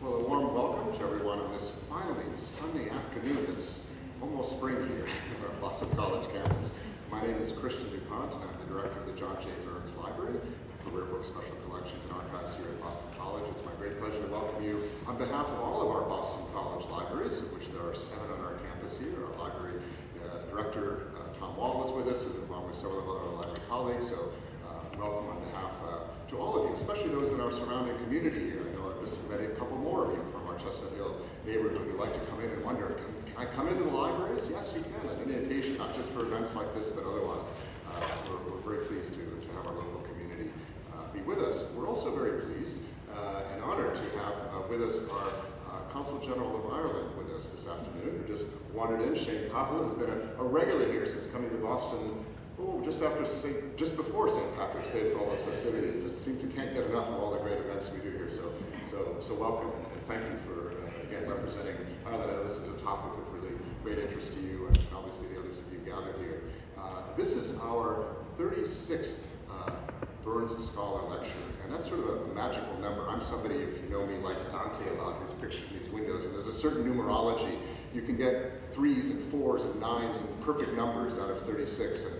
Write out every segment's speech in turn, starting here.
Well, a warm welcome to everyone on this finally Sunday afternoon. It's almost spring here our Boston College campus. My name is Christian DuPont, and I'm the director of the John J. Burns Library for Rare Book Special Collections and Archives here at Boston College. It's my great pleasure to welcome you on behalf of all of our Boston College libraries, of which there are seven on our campus here. Our library uh, director, uh, Tom Wall, is with us, along with several of our library colleagues. So uh, welcome on behalf uh, to all of you, especially those in our surrounding community here. Met a couple more of you from our Chestnut Hill neighborhood who like to come in and wonder, can, can I come into the libraries? Yes, you can on any occasion, not just for events like this, but otherwise. Uh, we're, we're, very pleased to, to have our local community uh, be with us. We're also very pleased uh, and honored to have uh, with us our uh, Consul General of Ireland with us this afternoon, who just wandered in. Shane Cahill has been a, a regular here since coming to Boston oh, just after St. just before St. Patrick's Day for all those festivities. It seems we can't get enough of all the great events we do here. So, so, so welcome and, thank you for uh, again representing Ireland. I know this is a topic of really great interest to you and obviously the others of you gathered here. Uh, this is our 36th uh, Burns Scholar Lecture, and that's sort of a magical number. I'm somebody, if you know me, likes Dante a lot, who's pictured in these windows, and there's a certain numerology. You can get threes and fours and nines and perfect numbers out of 36, and,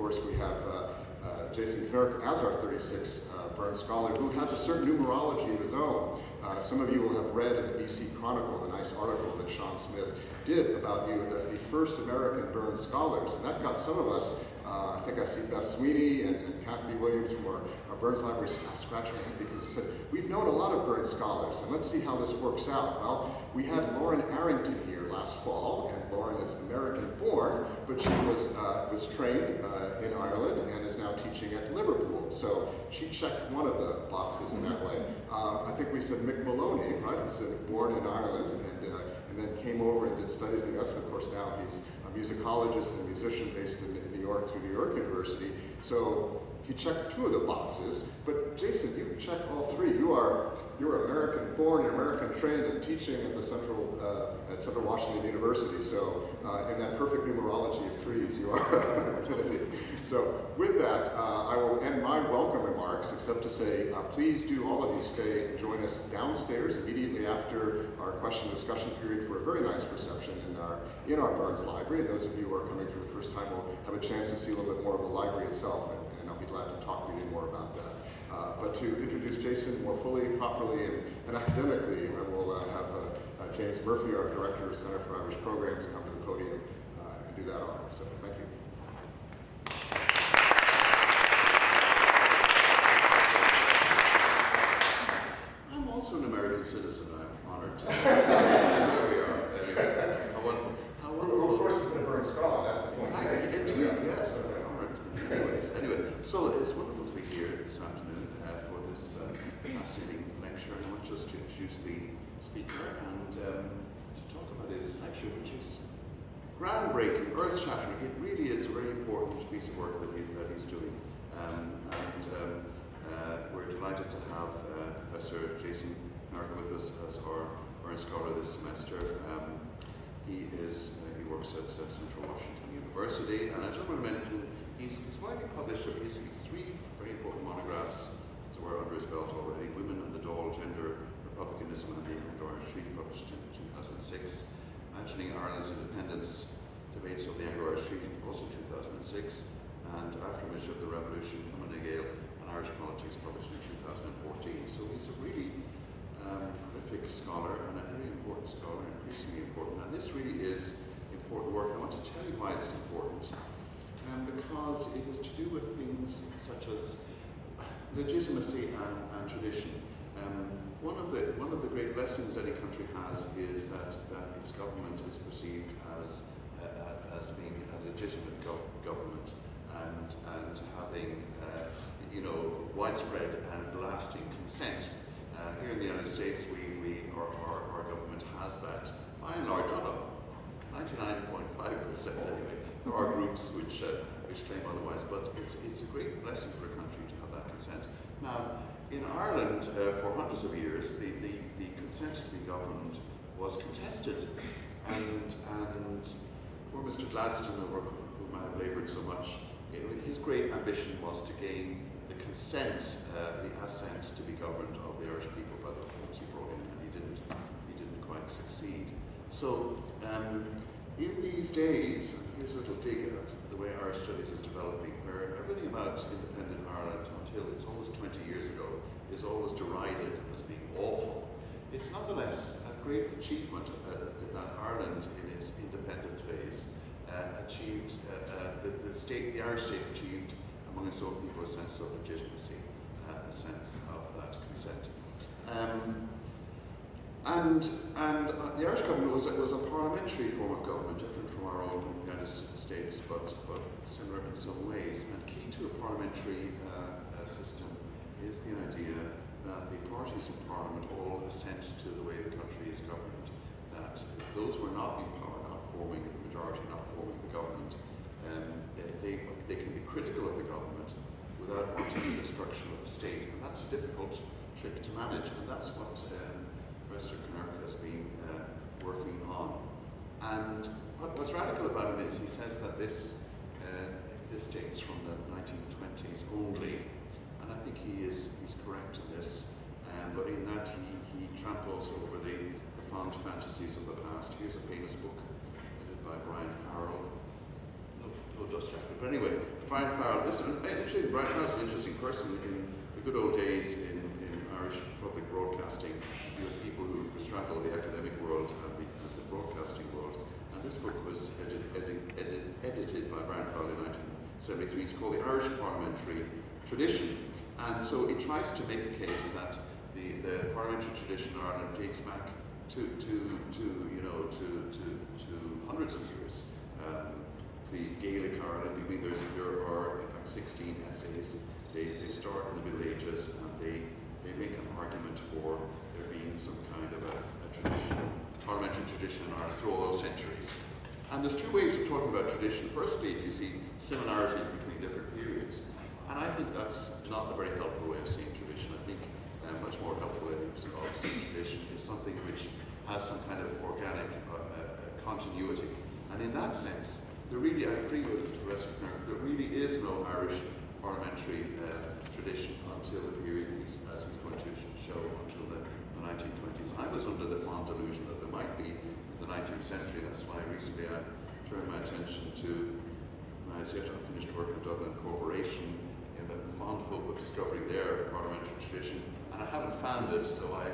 course we have uh, uh, Jason Knirk as our 36th uh, Burns Scholar, who has a certain numerology of his own. Some of you will have read in the BC Chronicle the nice article that Sean Smith did about you as the first American Burns Scholars, and that got some of us uh, I think I see Beth Sweeney and, and Kathy Williams from our, our Burns Library scratching their head because they said, we've known a lot of Burns scholars, and let's see how this works out. Well, we had Lauren Arrington here last fall, and Lauren is American born, but she was, uh, was trained uh, in Ireland and is now teaching at Liverpool. So she checked one of the boxes in that way. Um, I think we said Mick Moloney, right, is born in Ireland and, uh, and then came over and did studies in US, and of course now he's a musicologist and musician based in, in New York through New York University. So he checked two of the boxes, but Jason, you check all three. You are you're American born, you're American trained and teaching at the Central uh, at Central Washington University. So uh, in that perfect numerology of threes, you are So with that, uh, I will end my welcome remarks, except to say, uh, please do all of you stay and join us downstairs immediately after our question discussion period for a very nice reception in our in our Burns Library. And those of you who are coming for the first time will have a chance to see a little bit more of the library itself, glad to talk with you more about that. Uh, but to introduce Jason more fully, properly, and, and academically, I will uh, have uh, uh, James Murphy, our Director of Center for Irish Programs, come to the podium uh, and do that honor. So thank you. I'm also an American citizen. I'm honored to. there we are. Anyway, how wonderful. How wonderful. Of course, it's been a Burns Scholar. That's the point. I, indeed, yes. Honored in many ways. Anyway, so it's wonderful to be here this afternoon uh, for this uh, fascinating lecture. I want just to introduce the speaker and um, to talk about his lecture, which is groundbreaking, earth-shattering. It really is a very important piece of work that, he, that he's doing. Um, and um, uh, we're delighted to have uh, Professor Jason Knirk with us as our Burns Scholar this semester. Um, he is uh, he works at Central Washington University, and I just want to mention, he's, he's widely published. He's, he's three very important monographs that were under his belt already: "Women and the Dáil: Gender, Republicanism, and the Anglo-Irish Treaty," published in 2006. "Imagining Ireland's Independence: Debates of the Anglo-Irish Treaty," also 2006 and Aftermath of the Revolution, Fine Gael, and Irish Politics, published in 2014. So he's a really um, prolific scholar and a very important scholar, increasingly important. And this really is important work. I want to tell you why it's important. Um, because it has to do with things such as legitimacy and, and tradition. Um, one of the one of the great blessings any country has is that, that its government is perceived as uh, as being a legitimate gov government and, and having uh, you know, widespread and lasting consent. Uh, here in the United States, we, we our, our, our, government has that by and large, not 99.5% anyway. There are groups which, uh, which claim otherwise, but it's, it's a great blessing for a country to have that consent. Now, in Ireland, uh, for hundreds of years, the, the, the consent to be governed was contested. And, and poor Mr. Gladstone, over whom I have laboured so much, it, his great ambition was to gain the consent, uh, the assent to be governed of the Irish people by the reforms he brought in, and he didn't he didn't quite succeed. So, um, in these days, here's a little dig at the way Irish studies is developing, where everything about independent Ireland until it's almost 20 years ago is always derided as being awful. It's nonetheless a great achievement uh, that Ireland, in its independent phase, uh, achieved, uh, uh, the, the, state, the Irish state achieved among its own people a sense of legitimacy, uh, a sense of that consent. Um, and and uh, the Irish government was, was a parliamentary form of government, different from our own United States, but, but similar in some ways. And key to a parliamentary uh, uh, system is the idea that the parties in parliament all assent to the way the country is governed, that those who are not in power, not forming the majority, not forming the government, um, they, they can be critical of the government without wanting the destruction of the state. And that's a difficult trick to manage, and that's what um, Professor Knirk has been uh, working on. And what, what's radical about him is he says that this, uh, this dates from the 1920s only, he is he's correct in this. Um, but in that he, he tramples over the, the fond fantasies of the past. Here's a famous book edited by Brian Farrell. No, no dust jacket. But anyway, Brian Farrell. This actually Brian Farrell's an interesting person. In the good old days in, in Irish public broadcasting, you had people who straddled the academic world and the, and the broadcasting world. And this book was edit, edit, edit, edited by Brian Farrell in 1973. It's called The Irish Parliamentary Tradition. And so it tries to make a case that the, the parliamentary tradition in Ireland dates back to, to, to you know, to, to, to hundreds of years. Um, the Gaelic Ireland, I mean, there's, there are in fact 16 essays. They, they start in the Middle Ages and they, they make an argument for there being some kind of a, a tradition, parliamentary tradition in Ireland through all those centuries. And there's two ways of talking about tradition. Firstly, if you see similarities between different periods, and I think that's not a very helpful way of seeing tradition. I think a much more helpful way of seeing tradition is something which has some kind of organic uh, uh, continuity. And in that sense, there really, I agree with Professor Knirk, there really is no Irish parliamentary uh, tradition until the period he's, as he's going to show, until the, the 1920s. I was under the fond delusion that there might be in the 19th century. That's why recently I turned my attention to, I was yet unfinished work in Dublin Corporation, fond hope of discovering there a parliamentary tradition, and I haven't found it, so I,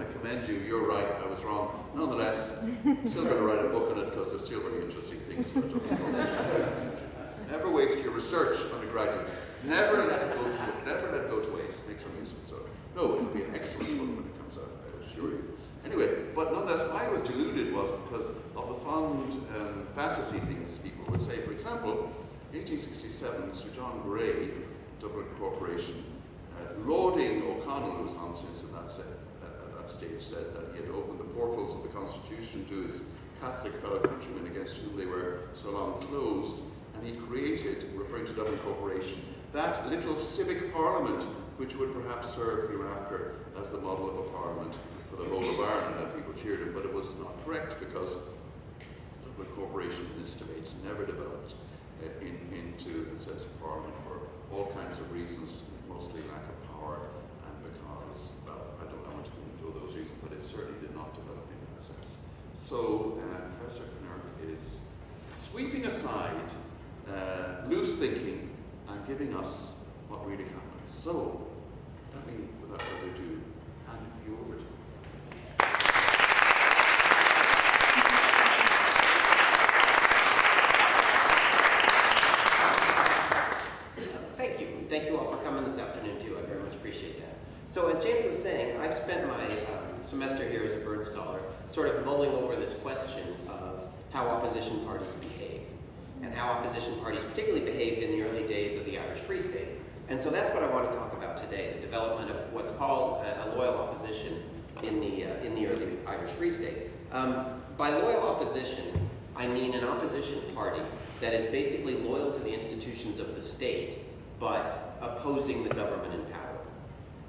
I commend you. You're right, I was wrong. Nonetheless, still going to write a book on it because there's still very interesting things. Never waste your research, undergraduates. Never let it go to never let it go to waste. Make some use of it. So, no, it'll be an excellent book when it comes out. I assure you. Anyway, but nonetheless, why I was deluded was because of the fond um, fantasy things people would say. For example, 1867, Sir John Gray Dublin Corporation, uh, lauding O'Connell, who was on since at that, at that stage, said that he had opened the portals of the Constitution to his Catholic fellow countrymen against whom they were so long closed, and he created, referring to Dublin Corporation, that little civic parliament which would perhaps serve hereafter as the model of a parliament for the whole of Ireland, and people cheered him, but it was not correct because Dublin Corporation in its debates never developed in, into sense of parliament for all kinds of reasons, mostly lack of power and because, well, I don't, I want to go into those reasons, but it certainly did not develop in that sense. So uh, Professor Knirk is sweeping aside uh, loose thinking and giving us what really happened. So, let me, without further ado, hand you over to him. Thank you. Thank you all for coming this afternoon, too. I very much appreciate that. So as James was saying, I've spent my um, semester here as a Burns Scholar sort of mulling over this question of how opposition parties behave and how opposition parties particularly behaved in the early days of the Irish Free State. And so that's what I want to talk about today, the development of what's called a, a loyal opposition in the, uh, in the early Irish Free State. Um, by loyal opposition, I mean an opposition party that is basically loyal to the institutions of the state, but opposing the government in power.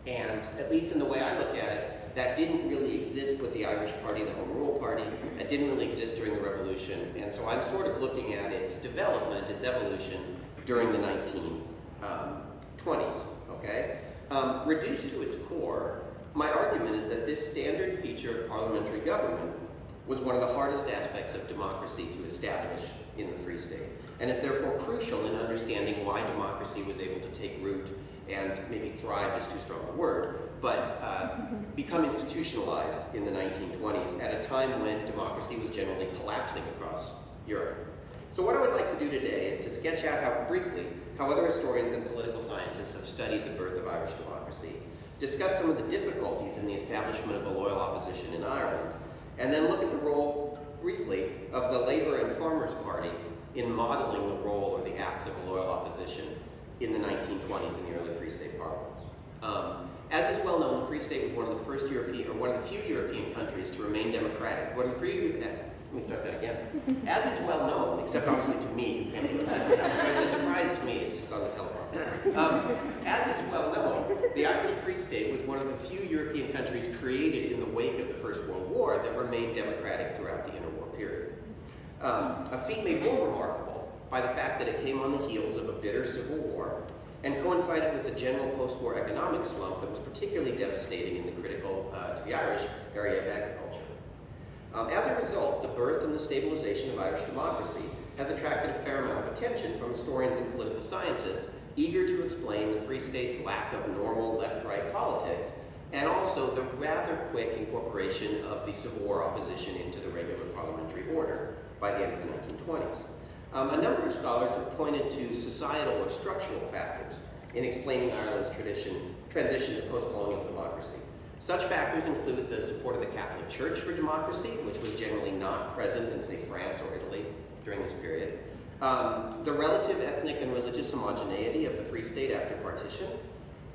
And at least in the way I look at it, that didn't really exist with the Irish Party, the Home Rule Party. It didn't really exist during the Revolution. And so I'm sort of looking at its development, its evolution during the 1920s, okay? Um, reduced to its core, my argument is that this standard feature of parliamentary government was one of the hardest aspects of democracy to establish in the Free State, and is therefore crucial in understanding why democracy was able to take root and maybe thrive is too strong a word, but uh, become institutionalized in the 1920s at a time when democracy was generally collapsing across Europe. So what I would like to do today is to sketch out how, briefly, how other historians and political scientists have studied the birth of Irish democracy, discuss some of the difficulties in the establishment of a loyal opposition in Ireland, and then look at the role, briefly, of the Labour and Farmers Party in modeling the role or the acts of a loyal opposition in the 1920s in the early Free State parliaments. Um, as is well known, the Free State was one of the first European, or one of the few European countries to remain democratic. One of the few, let me start that again. As is well known, except obviously to me, who can't do this, so it's a surprise to me, it's just on the teleprompter. Um, as is well known, the Irish Free State was one of the few European countries created in the wake of the First World War that remained democratic throughout the interwar period. Um, a feat made more remarkable by the fact that it came on the heels of a bitter civil war and coincided with the general post-war economic slump that was particularly devastating in the critical, uh, to the Irish, area of agriculture. Um, as a result, the birth and the stabilization of Irish democracy has attracted a fair amount of attention from historians and political scientists eager to explain the Free State's lack of normal left-right politics and also the rather quick incorporation of the Civil War opposition into the regular parliamentary order by the end of the 1920s. Um, a number of scholars have pointed to societal or structural factors in explaining Ireland's tradition, transition to post-colonial democracy. Such factors include the support of the Catholic Church for democracy, which was generally not present in, say, France or Italy during this period, um, the relative ethnic and religious homogeneity of the Free State after partition,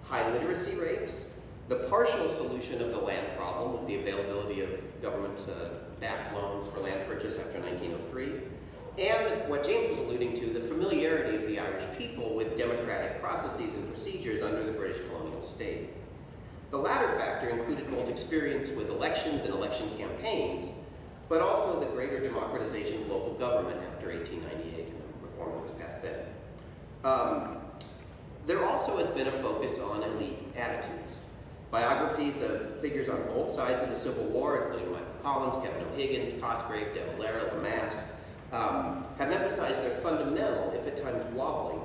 high literacy rates, the partial solution of the land problem with the availability of government-backed uh, loans for land purchase after 1903, and what James was alluding to, the familiarity of the Irish people with democratic processes and procedures under the British colonial state. The latter factor included both experience with elections and election campaigns, but also the greater democratization of local government after 1898 and the reform that was passed then. Um, there also has been a focus on elite attitudes. Biographies of figures on both sides of the Civil War, including Michael Collins, Kevin O'Higgins, Cosgrave, De Valera, Lemass, um, have emphasized their fundamental, if at times wobbling,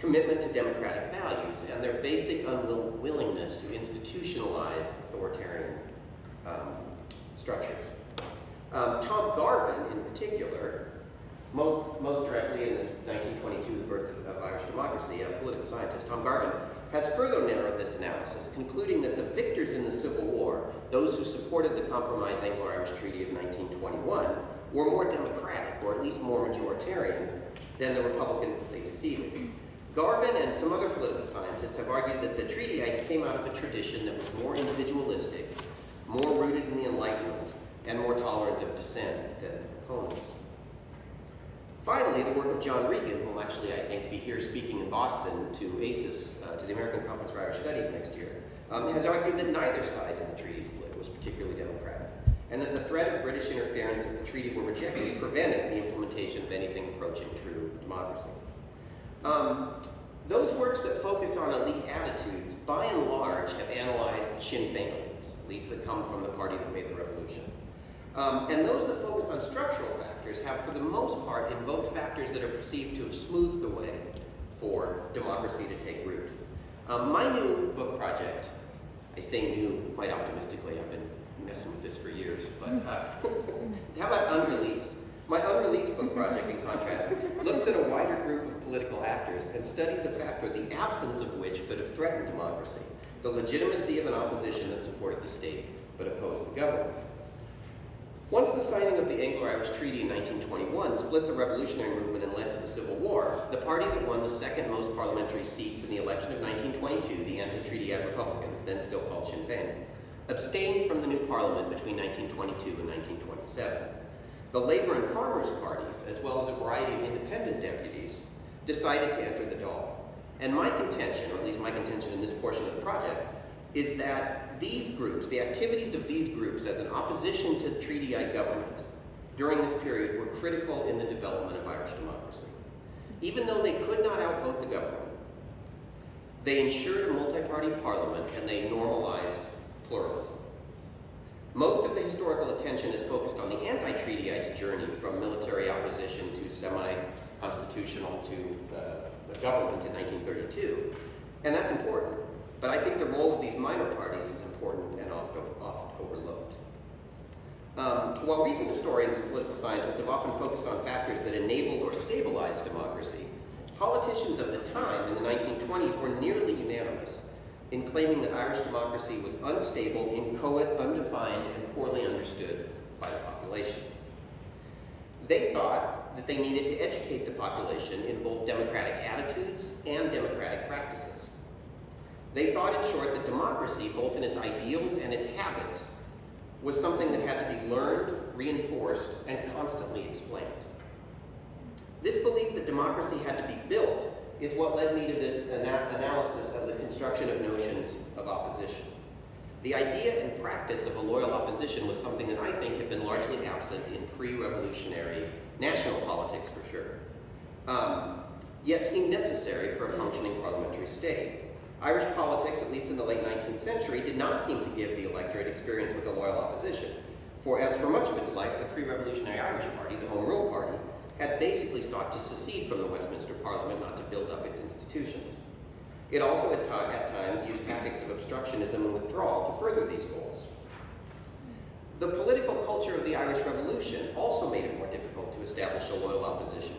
commitment to democratic values and their basic unwillingness to institutionalize authoritarian um, structures. Um, Tom Garvin, in particular, most, most directly in his 1922, The Birth of Irish Democracy, a political scientist, Tom Garvin, has further narrowed this analysis, concluding that the victors in the Civil War, those who supported the Compromise Anglo-Irish Treaty of 1921, were more democratic, or at least more majoritarian, than the Republicans that they defeated. Garvin and some other political scientists have argued that the Treatyites came out of a tradition that was more individualistic, more rooted in the Enlightenment, and more tolerant of dissent than the proponents. Finally, the work of John Regan, who will actually, I think, be here speaking in Boston to ACIS, uh, to the American Conference for Irish Studies next year, um, has argued that neither side in the treaty split was particularly democratic, and that the threat of British interference if the treaty were rejected prevented the implementation of anything approaching true democracy. Um, those works that focus on elite attitudes, by and large, have analyzed Sinn Féin elites, elites that come from the party that made the revolution. Um, and those that focus on structural factors have, for the most part, invoked factors that are perceived to have smoothed the way for democracy to take root. Um, my new book project, I say new quite optimistically, I've been messing with this for years, but uh, how about unreleased? My unreleased book project, in contrast, looks at a wider group of political actors and studies a factor the absence of which could have threatened democracy, the legitimacy of an opposition that supported the state but opposed the government. Once the signing of the Anglo-Irish Treaty in 1921 split the revolutionary movement and led to the Civil War, the party that won the second most parliamentary seats in the election of 1922, the anti-treaty Republicans, then still called Sinn Féin, abstained from the new parliament between 1922 and 1927. The Labour and Farmers parties, as well as a variety of independent deputies, decided to enter the Dáil. And my contention, or at least my contention in this portion of the project, is that these groups, the activities of these groups as an opposition to the treatyite government during this period were critical in the development of Irish democracy. Even though they could not outvote the government, they ensured a multi-party parliament and they normalized pluralism. Most of the historical attention is focused on the anti-treatyite journey from military opposition to semi-constitutional to uh, government in 1932. And that's important. But I think the role of these minor parties is important and often, oft overlooked. Um, while recent historians and political scientists have often focused on factors that enabled or stabilized democracy, politicians of the time in the 1920s were nearly unanimous in claiming that Irish democracy was unstable, inchoate, undefined, and poorly understood by the population. They thought that they needed to educate the population in both democratic attitudes and democratic practices. They thought, in short, that democracy, both in its ideals and its habits, was something that had to be learned, reinforced, and constantly explained. This belief that democracy had to be built is what led me to this ana analysis of the construction of notions of opposition. The idea and practice of a loyal opposition was something that I think had been largely absent in pre-revolutionary national politics for sure, um, yet seemed necessary for a functioning parliamentary state. Irish politics, at least in the late 19th century, did not seem to give the electorate experience with a loyal opposition. For as for much of its life, the pre-revolutionary Irish Party, the Home Rule Party, had basically sought to secede from the Westminster Parliament, not to build up its institutions. It also at, at times used tactics of obstructionism and withdrawal to further these goals. The political culture of the Irish Revolution also made it more difficult to establish a loyal opposition.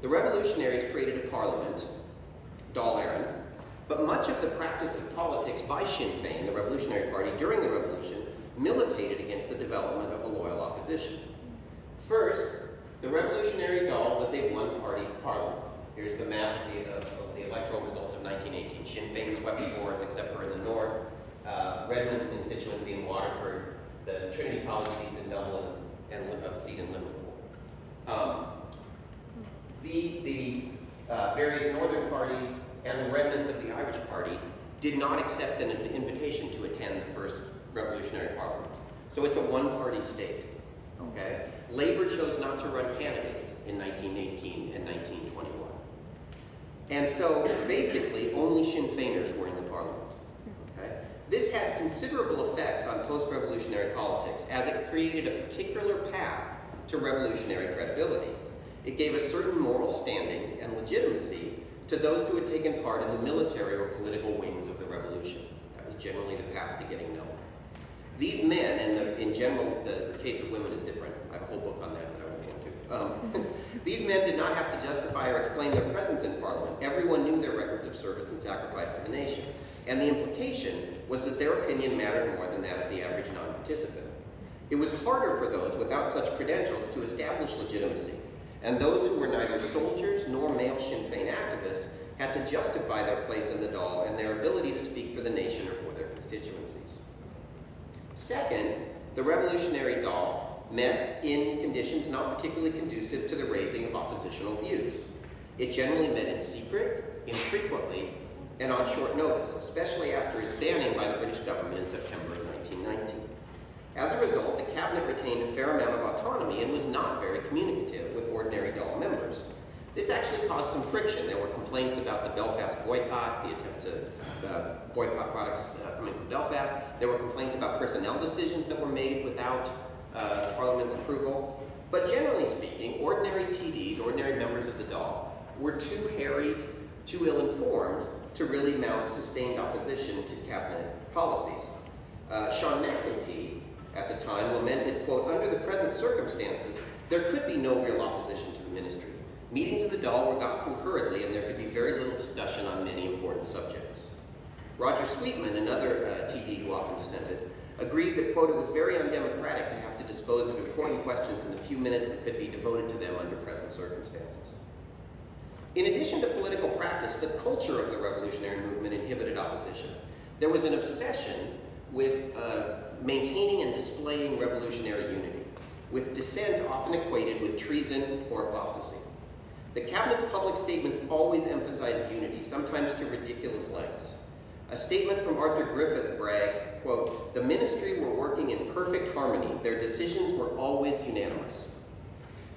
The revolutionaries created a parliament, Dáil Éireann, but much of the practice of politics by Sinn Féin, the Revolutionary Party, during the Revolution, militated against the development of a loyal opposition. First, the Revolutionary Dáil was a one-party parliament. Here's the map of the, of, of the, electoral results of 1918. Sinn Féin swept the boards except for in the north. Uh, Redmond's constituency in Waterford, the Trinity College seats in Dublin, and a seat in Liverpool. Um, the the uh, various northern parties and the remnants of the Irish Party did not accept an invitation to attend the first revolutionary parliament. So it's a one-party state, okay? Labor chose not to run candidates in 1918 and 1921. And so basically only Sinn Féiners were in the parliament. Okay? This had considerable effects on post-revolutionary politics as it created a particular path to revolutionary credibility. It gave a certain moral standing and legitimacy to those who had taken part in the military or political wings of the revolution. That was generally the path to getting known. These men, and the, in general, the, the, case of women is different. I have a whole book on that that I won't get into. Um, these men did not have to justify or explain their presence in Parliament. Everyone knew their records of service and sacrifice to the nation. And the implication was that their opinion mattered more than that of the average non-participant. It was harder for those without such credentials to establish legitimacy, and those who were neither soldiers nor male Sinn Féin activists had to justify their place in the Dáil and their ability to speak for the nation or for their constituencies. Second, the revolutionary Dáil met in conditions not particularly conducive to the raising of oppositional views. It generally met in secret, infrequently, and on short notice, especially after its banning by the British government in September of 1919. As a result, the cabinet retained a fair amount of autonomy and was not very communicative with ordinary Dáil members. This actually caused some friction. There were complaints about the Belfast boycott, the attempt to uh, boycott products uh, coming from Belfast. There were complaints about personnel decisions that were made without uh, Parliament's approval. But generally speaking, ordinary TDs, ordinary members of the Dáil, were too harried, too ill-informed to really mount sustained opposition to cabinet policies. Uh, Sean MacEntee, at the time, lamented, quote, under the present circumstances, there could be no real opposition to the ministry. Meetings of the Dáil were got through hurriedly and there could be very little discussion on many important subjects. Roger Sweetman, another uh, TD who often dissented, agreed that, quote, it was very undemocratic to have to dispose of important questions in the few minutes that could be devoted to them under present circumstances. In addition to political practice, the culture of the revolutionary movement inhibited opposition. There was an obsession with uh, maintaining and displaying revolutionary unity, with dissent often equated with treason or apostasy. The cabinet's public statements always emphasized unity, sometimes to ridiculous lengths. A statement from Arthur Griffith bragged, quote, the ministry were working in perfect harmony. Their decisions were always unanimous.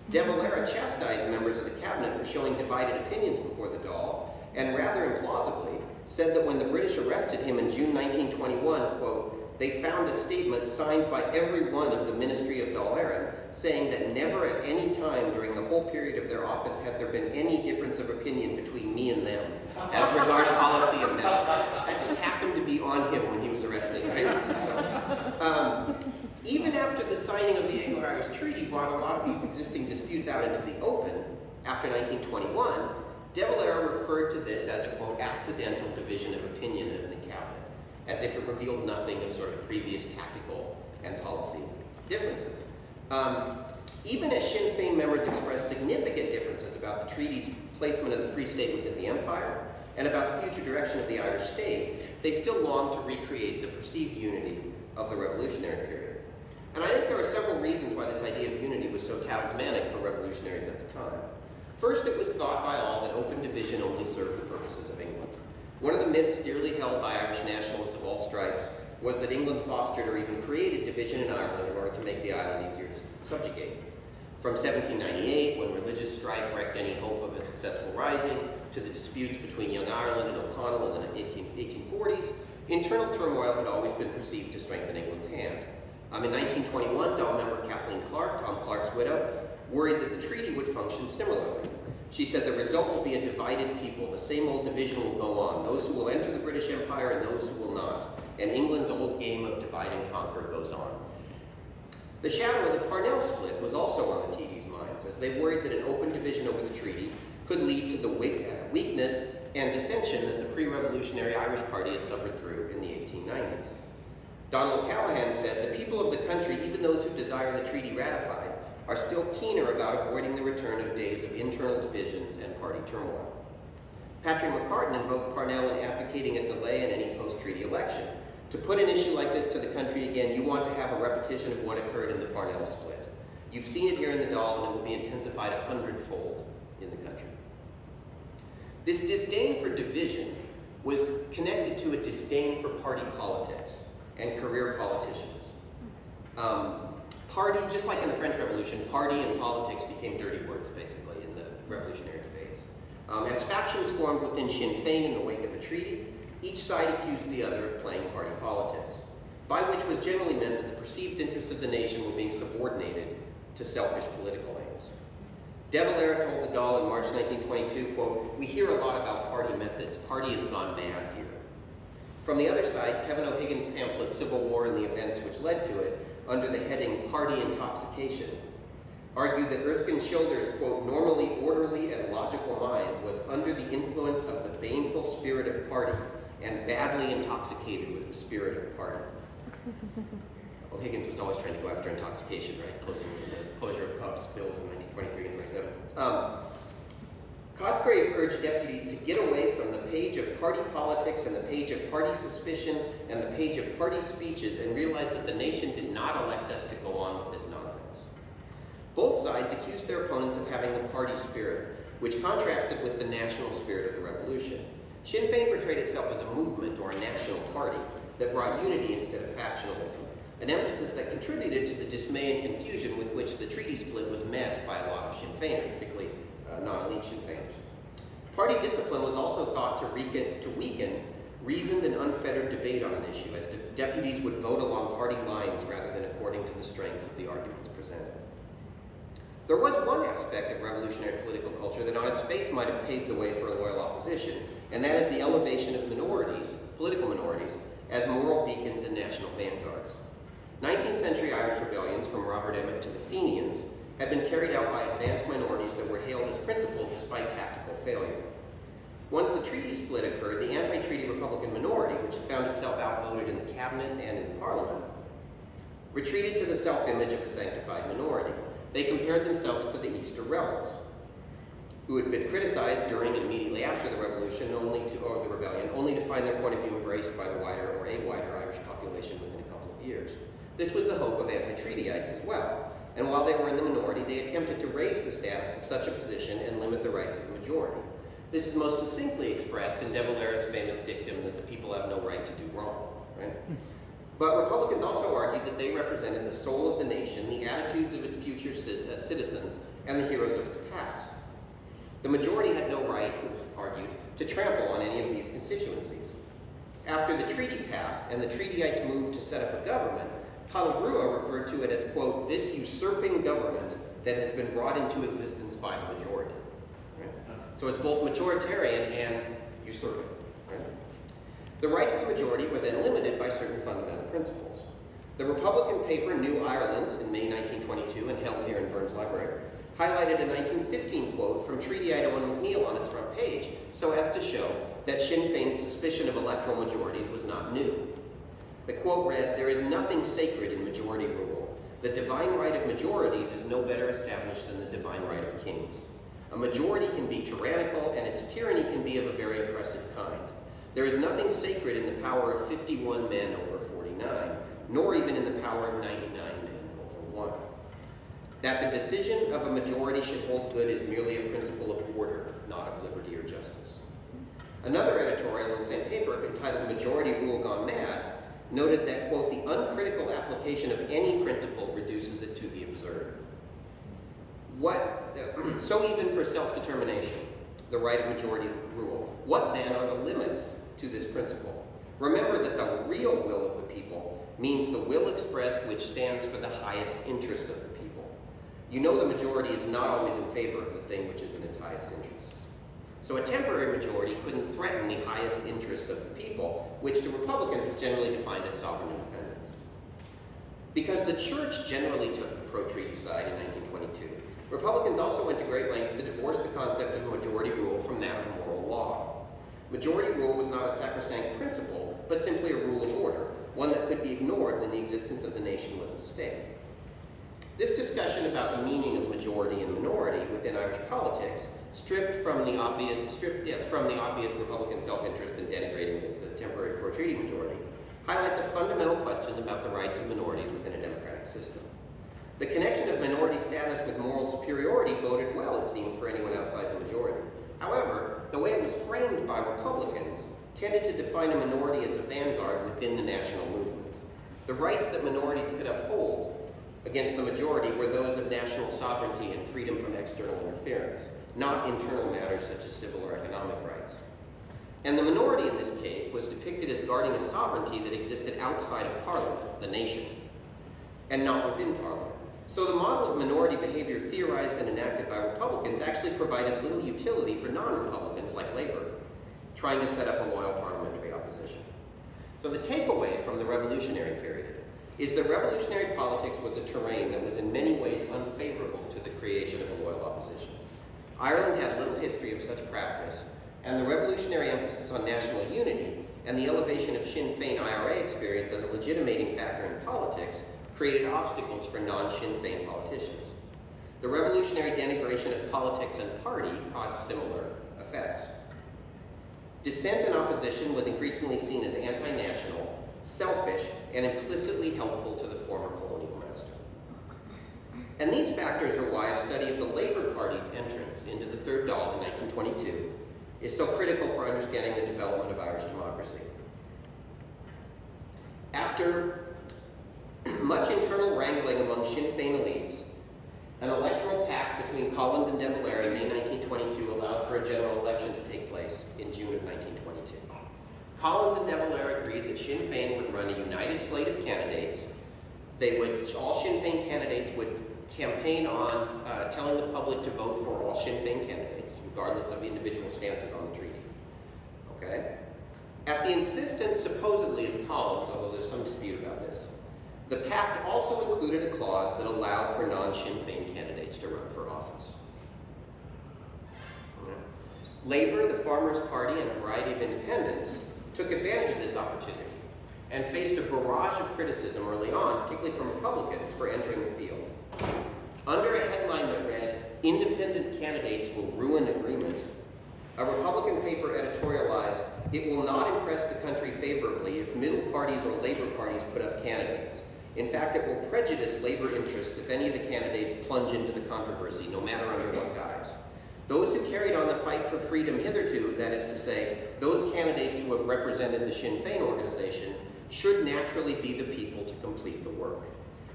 De Valera chastised members of the cabinet for showing divided opinions before the Dáil, and rather implausibly, said that when the British arrested him in June 1921, quote, they found a statement signed by every one of the Ministry of Éireann saying that never at any time during the whole period of their office had there been any difference of opinion between me and them as regard policy and that. That just happened to be on him when he was arrested, right? So, um, even after the signing of the Anglo-Irish Treaty brought a lot of these existing disputes out into the open, after 1921, De Valera referred to this as a, quote, accidental division of opinion in the as if it revealed nothing of sort of previous tactical and policy differences. Um, even as Sinn Féin members expressed significant differences about the treaty's placement of the Free State within the Empire and about the future direction of the Irish state, they still longed to recreate the perceived unity of the revolutionary period. And I think there are several reasons why this idea of unity was so talismanic for revolutionaries at the time. First, it was thought by all that open division only served the purposes of England. One of the myths dearly held by Irish nationalists of all stripes was that England fostered or even created division in Ireland in order to make the island easier to subjugate. From 1798, when religious strife wrecked any hope of a successful rising, to the disputes between Young Ireland and O'Connell in the 18, 1840s, internal turmoil had always been perceived to strengthen England's hand. Um, in 1921, Dáil member Kathleen Clarke, Tom Clarke's widow, worried that the treaty would function similarly. She said the result will be a divided people. The same old division will go on. Those who will enter the British Empire and those who will not. And England's old game of divide and conquer goes on. The shadow of the Parnell split was also on the TD's minds, as they worried that an open division over the treaty could lead to the weakness and dissension that the pre-revolutionary Irish Party had suffered through in the 1890s. Donald Callahan said, the people of the country, even those who desire the treaty ratified, are still keener about avoiding the return of days of internal divisions and party turmoil. Patrick McCartan invoked Parnell in advocating a delay in any post-treaty election. To put an issue like this to the country again, you want to have a repetition of what occurred in the Parnell split. You've seen it here in the Dáil, and it will be intensified a hundredfold in the country. This disdain for division was connected to a disdain for party politics and career politicians. Um, party, just like in the French Revolution, party and politics became dirty words, basically, in the revolutionary debates. Um, as factions formed within Sinn Féin in the wake of the treaty, each side accused the other of playing party politics, by which was generally meant that the perceived interests of the nation were being subordinated to selfish political aims. De Valera told the Dáil in March 1922, quote, we hear a lot about party methods. Party has gone mad here. From the other side, Kevin O'Higgins' pamphlet, Civil War and the Events Which Led to It, under the heading Party Intoxication, argued that Erskine Childers' quote, normally orderly and logical mind was under the influence of the baneful spirit of party and badly intoxicated with the spirit of party. O'Higgins was always trying to go after intoxication, right? Closing the closure of pubs bills in 1923 and 27. Um, Cosgrave urged deputies to get away from the page of party politics and the page of party suspicion and the page of party speeches and realize that the nation did not elect us to go on with this nonsense. Both sides accused their opponents of having the party spirit, which contrasted with the national spirit of the revolution. Sinn Féin portrayed itself as a movement or a national party that brought unity instead of factionalism, an emphasis that contributed to the dismay and confusion with which the treaty split was met by a lot of Sinn Féiners, particularly uh, non-elite Sinn Féiners. Party discipline was also thought to weaken, to weaken reasoned and unfettered debate on an issue, as de deputies would vote along party lines rather than according to the strengths of the arguments presented. There was one aspect of revolutionary political culture that on its face might have paved the way for a loyal opposition, and that is the elevation of minorities, political minorities, as moral beacons and national vanguards. 19th century Irish rebellions, from Robert Emmet to the Fenians, had been carried out by advanced minorities that were hailed as principled despite tactical failure. Once the treaty split occurred, the anti-treaty Republican minority, which had found itself outvoted in the cabinet and in the parliament, retreated to the self-image of a sanctified minority. They compared themselves to the Easter rebels, who had been criticized during and immediately after the revolution, only to, or the rebellion, only to find their point of view embraced by the wider or a wider Irish population within a couple of years. This was the hope of anti-treatyites as well, and while they were in the minority, they attempted to raise the status of such a position and limit the rights of the majority. This is most succinctly expressed in De Valera's famous dictum that the people have no right to do wrong. Right? But Republicans also argued that they represented the soul of the nation, the attitudes of its future uh, citizens, and the heroes of its past. The majority had no right, it was argued, to trample on any of these constituencies. After the treaty passed and the treatyites moved to set up a government, Talleyrand referred to it as, quote, this usurping government that has been brought into existence by the majority. Right? So it's both majoritarian and usurping. Right? The rights of the majority were then limited by certain fundamental principles. The Republican paper New Ireland in May 1922 and held here in Burns Library highlighted a 1915 quote from Treatyite Eoin MacNeill on its front page so as to show that Sinn Féin's suspicion of electoral majorities was not new. The quote read, there is nothing sacred in majority rule. The divine right of majorities is no better established than the divine right of kings. A majority can be tyrannical and its tyranny can be of a very oppressive kind. There is nothing sacred in the power of 51 men over 49, nor even in the power of 99 men over 1. That the decision of a majority should hold good is merely a principle of order, not of liberty or justice. Another editorial in the same paper, entitled Majority Rule Gone Mad, noted that, quote, the uncritical application of any principle reduces it to the absurd. What, so even for self-determination, the right of majority rule, what then are the limits to this principle? Remember that the real will of the people means the will expressed which stands for the highest interests of the people. You know the majority is not always in favor of the thing which is in its highest interests. So a temporary majority couldn't threaten the highest interests of the people, which the Republicans generally defined as sovereign independence. Because the church generally took the pro-treaty side in 1922, Republicans also went to great lengths to divorce the concept of majority rule from that of moral law. Majority rule was not a sacrosanct principle, but simply a rule of order, one that could be ignored when the existence of the nation was at stake. This discussion about the meaning of majority and minority within Irish politics, stripped from the obvious, stripped, yes, from the obvious Republican self-interest in denigrating the, temporary pro-treaty majority, highlights a fundamental question about the rights of minorities within a democratic system. The connection of minority status with moral superiority boded well, it seemed, for anyone outside the majority. However, the way it was framed by Republicans tended to define a minority as a vanguard within the national movement. The rights that minorities could uphold against the majority were those of national sovereignty and freedom from external interference, not internal matters such as civil or economic rights. And the minority in this case was depicted as guarding a sovereignty that existed outside of Parliament, the nation, and not within Parliament. So the model of minority behavior theorized and enacted by Republicans actually provided little utility for non-Republicans like Labor, trying to set up a loyal parliamentary opposition. So the takeaway from the revolutionary period is that revolutionary politics was a terrain that was in many ways unfavorable to the creation of a loyal opposition. Ireland had little history of such practice, and the revolutionary emphasis on national unity and the elevation of Sinn Féin IRA experience as a legitimating factor in politics created obstacles for non-Sinn Féin politicians. The revolutionary denigration of politics and party caused similar effects. Dissent and opposition was increasingly seen as anti-national, selfish, and implicitly helpful to the former. And these factors are why a study of the Labour Party's entrance into the Third Dáil in 1922 is so critical for understanding the development of Irish democracy. After much internal wrangling among Sinn Féin elites, an electoral pact between Collins and De Valera in May 1922 allowed for a general election to take place in June of 1922. Collins and De Valera agreed that Sinn Féin would run a united slate of candidates. They would, all Sinn Féin candidates would campaign on uh, telling the public to vote for all Sinn Féin candidates, regardless of individual stances on the treaty. Okay? At the insistence, supposedly, of Collins, although there's some dispute about this, the pact also included a clause that allowed for non-Sinn Féin candidates to run for office. Labor, the Farmers' Party, and a variety of independents took advantage of this opportunity and faced a barrage of criticism early on, particularly from Republicans, for entering the field. Under a headline that read, Independent Candidates Will Ruin Agreement, a Republican paper editorialized, it will not impress the country favorably if middle parties or labor parties put up candidates. In fact, it will prejudice labor interests if any of the candidates plunge into the controversy, no matter under what guise. Those who carried on the fight for freedom hitherto, that is to say, those candidates who have represented the Sinn Féin organization, should naturally be the people to complete the work.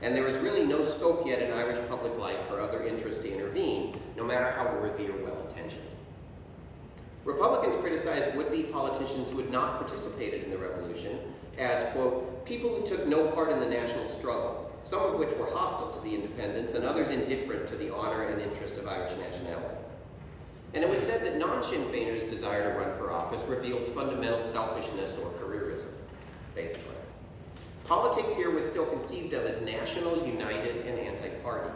And there is really no scope yet in Irish public life for other interests to intervene, no matter how worthy or well-intentioned. Republicans criticized would-be politicians who had not participated in the revolution as, quote, people who took no part in the national struggle, some of which were hostile to the independence and others indifferent to the honor and interests of Irish nationality. And it was said that non-Sinn Féiners' desire to run for office revealed fundamental selfishness or careerism, basically. Politics here was still conceived of as national, united, and anti-party.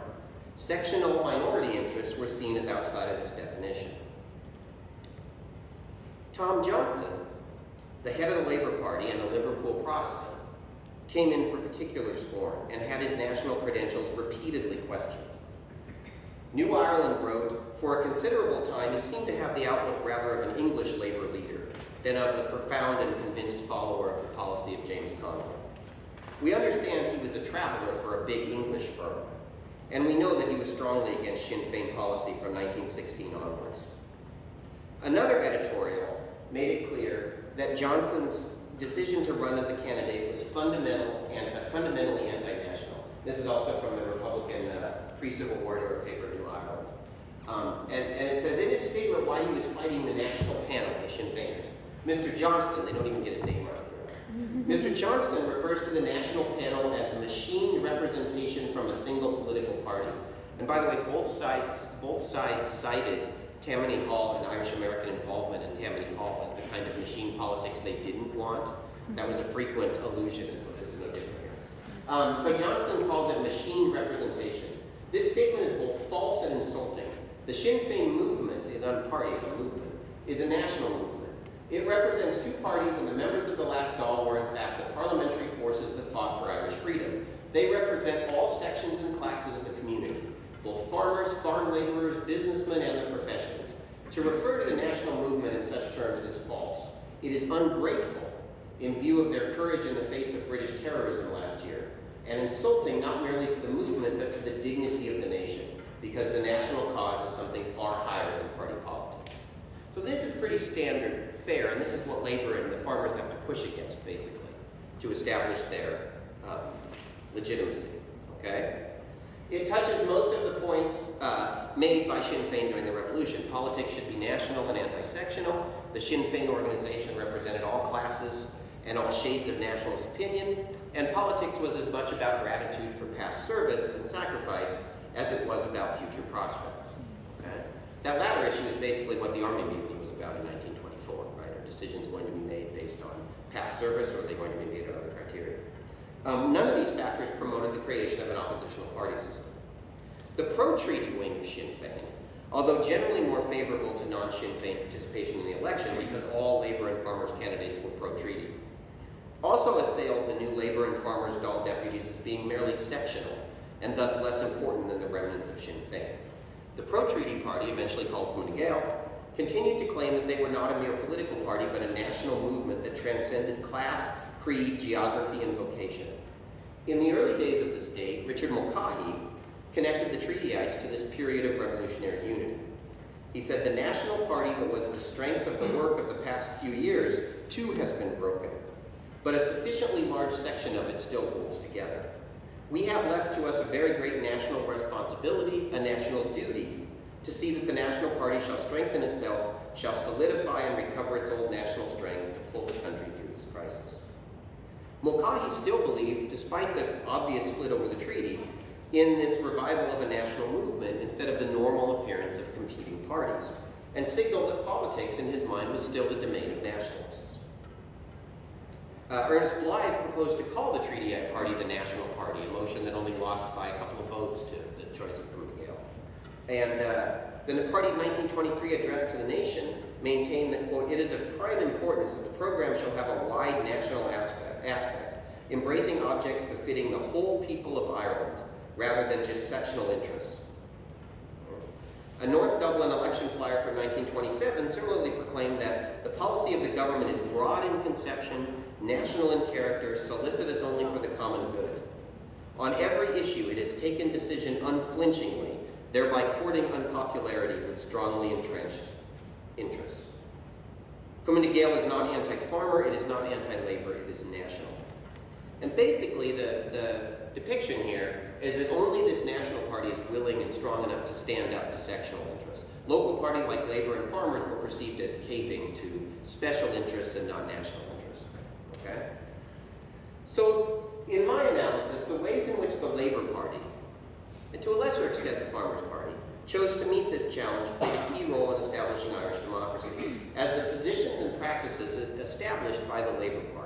Sectional minority interests were seen as outside of this definition. Tom Johnson, the head of the Labour Party and a Liverpool Protestant, came in for particular scorn and had his national credentials repeatedly questioned. New Ireland wrote, for a considerable time he seemed to have the outlook rather of an English Labour leader than of the profound and convinced follower of the policy of James Connolly. We understand he was a traveler for a big English firm, and we know that he was strongly against Sinn Féin policy from 1916 onwards. Another editorial made it clear that Johnson's decision to run as a candidate was fundamental anti, fundamentally anti-national. This is also from the Republican uh, pre-Civil War era paper, New Ireland. Um, and, and, it says in his statement why he was fighting the national panel, the Sinn Féiners, Mr. Johnston, they don't even get his name right. Mr. Johnston refers to the national panel as a machine representation from a single political party. And by the way, both sides, both sides cited Tammany Hall and Irish American involvement in Tammany Hall as the kind of machine politics they didn't want. That was a frequent allusion, and so this is no different here. Um, so Johnston calls it machine representation. This statement is both false and insulting. The Sinn Féin movement is unparty as a movement, is a national movement. It represents two parties, and the members of the last Dáil were in fact the parliamentary forces that fought for Irish freedom. They represent all sections and classes of the community, both farmers, farm laborers, businessmen, and the professions. To refer to the national movement in such terms is false. It is ungrateful in view of their courage in the face of British terrorism last year, and insulting not merely to the movement, but to the dignity of the nation, because the national cause is something far higher than party politics. So this is pretty standard fare, and this is what labor and the farmers have to push against, basically, to establish their um, legitimacy, okay? It touches most of the points uh, made by Sinn Féin during the revolution. Politics should be national and anti-sectional. The Sinn Féin organization represented all classes and all shades of nationalist opinion, and politics was as much about gratitude for past service and sacrifice as it was about future prospects. Okay? That latter issue is basically what the Army Mutiny was about in 1924, right? Are decisions going to be made based on past service, or are they going to be made on other criteria? Um, none of these factors promoted the creation of an oppositional party system. The pro-treaty wing of Sinn Féin, although generally more favorable to non-Sinn Féin participation in the election because all Labour and Farmers candidates were pro-treaty, also assailed the new Labour and Farmers Dáil deputies as being merely sectional and thus less important than the remnants of Sinn Féin. The pro-treaty party, eventually called Fine Gael, continued to claim that they were not a mere political party but a national movement that transcended class, creed, geography, and vocation. In the early days of the state, Richard Mulcahy connected the treatyites to this period of revolutionary unity. He said, the national party that was the strength of the work of the past few years, too has been broken, but a sufficiently large section of it still holds together. We have left to us a very great national responsibility, a national duty, to see that the national party shall strengthen itself, shall solidify and recover its old national strength to pull the country through this crisis. Mulcahy still believed, despite the obvious split over the treaty, in this revival of a national movement instead of the normal appearance of competing parties, and signaled that politics, in his mind, was still the domain of nationalists. Uh, Ernest Blythe proposed to call the Treatyite Party the National Party, a motion that only lost by a couple of votes to the choice of Gael. And uh, then the party's 1923 address to the nation maintained that, quote, it is of prime importance that the program shall have a wide national aspect, aspect embracing objects befitting the whole people of Ireland, rather than just sectional interests. A North Dublin election flyer from 1927 similarly proclaimed that the policy of the government is broad in conception, national in character, solicitous only for the common good. On every issue, it has taken decision unflinchingly, thereby courting unpopularity with strongly entrenched interests. Cumann Gael is not anti-farmer, it is not anti-labor, it is national. And basically, the, the depiction here is that only this national party is willing and strong enough to stand up to sectional interests. Local parties like Labor and Farmers were perceived as caving to special interests and not national interests. Okay? So, in my analysis, the ways in which the Labor Party, and to a lesser extent the Farmers Party, chose to meet this challenge played a key role in establishing Irish democracy, as the positions and practices established by the Labor Party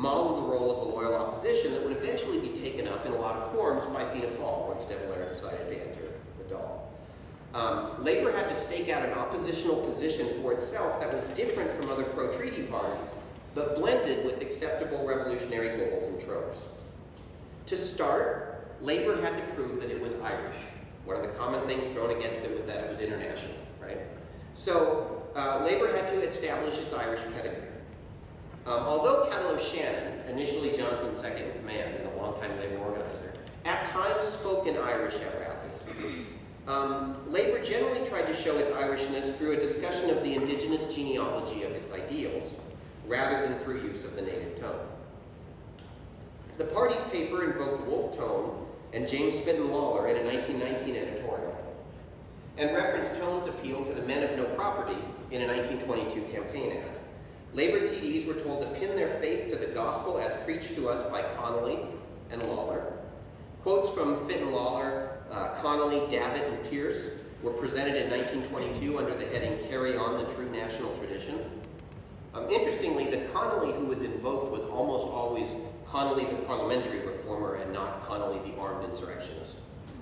modeled the role of a loyal opposition that would eventually be taken up in a lot of forms by Fianna Fáil once De Valera decided to enter the Dáil. Um, Labour had to stake out an oppositional position for itself that was different from other pro-treaty parties, but blended with acceptable revolutionary goals and tropes. To start, Labour had to prove that it was Irish. One of the common things thrown against it was that it was international, right? So uh, Labour had to establish its Irish pedigree. Um, although Cathal O'Shannon, initially Johnson's second in command and a longtime Labour organizer, at times spoke in Irish at rallies. Um, Labour generally tried to show its Irishness through a discussion of the indigenous genealogy of its ideals, rather than through use of the native tongue. The party's paper invoked Wolfe Tone and James Fintan Lalor in a 1919 editorial, and referenced Tone's appeal to the men of no property in a 1922 campaign ad. Labour TDs were told to pin their faith to the gospel as preached to us by Connolly and Lalor. Quotes from Fitton Lawler, uh, Connolly, Davitt, and Pearse were presented in 1922 under the heading Carry On the True National Tradition. Um, interestingly, the Connolly who was invoked was almost always Connolly the parliamentary reformer and not Connolly the armed insurrectionist,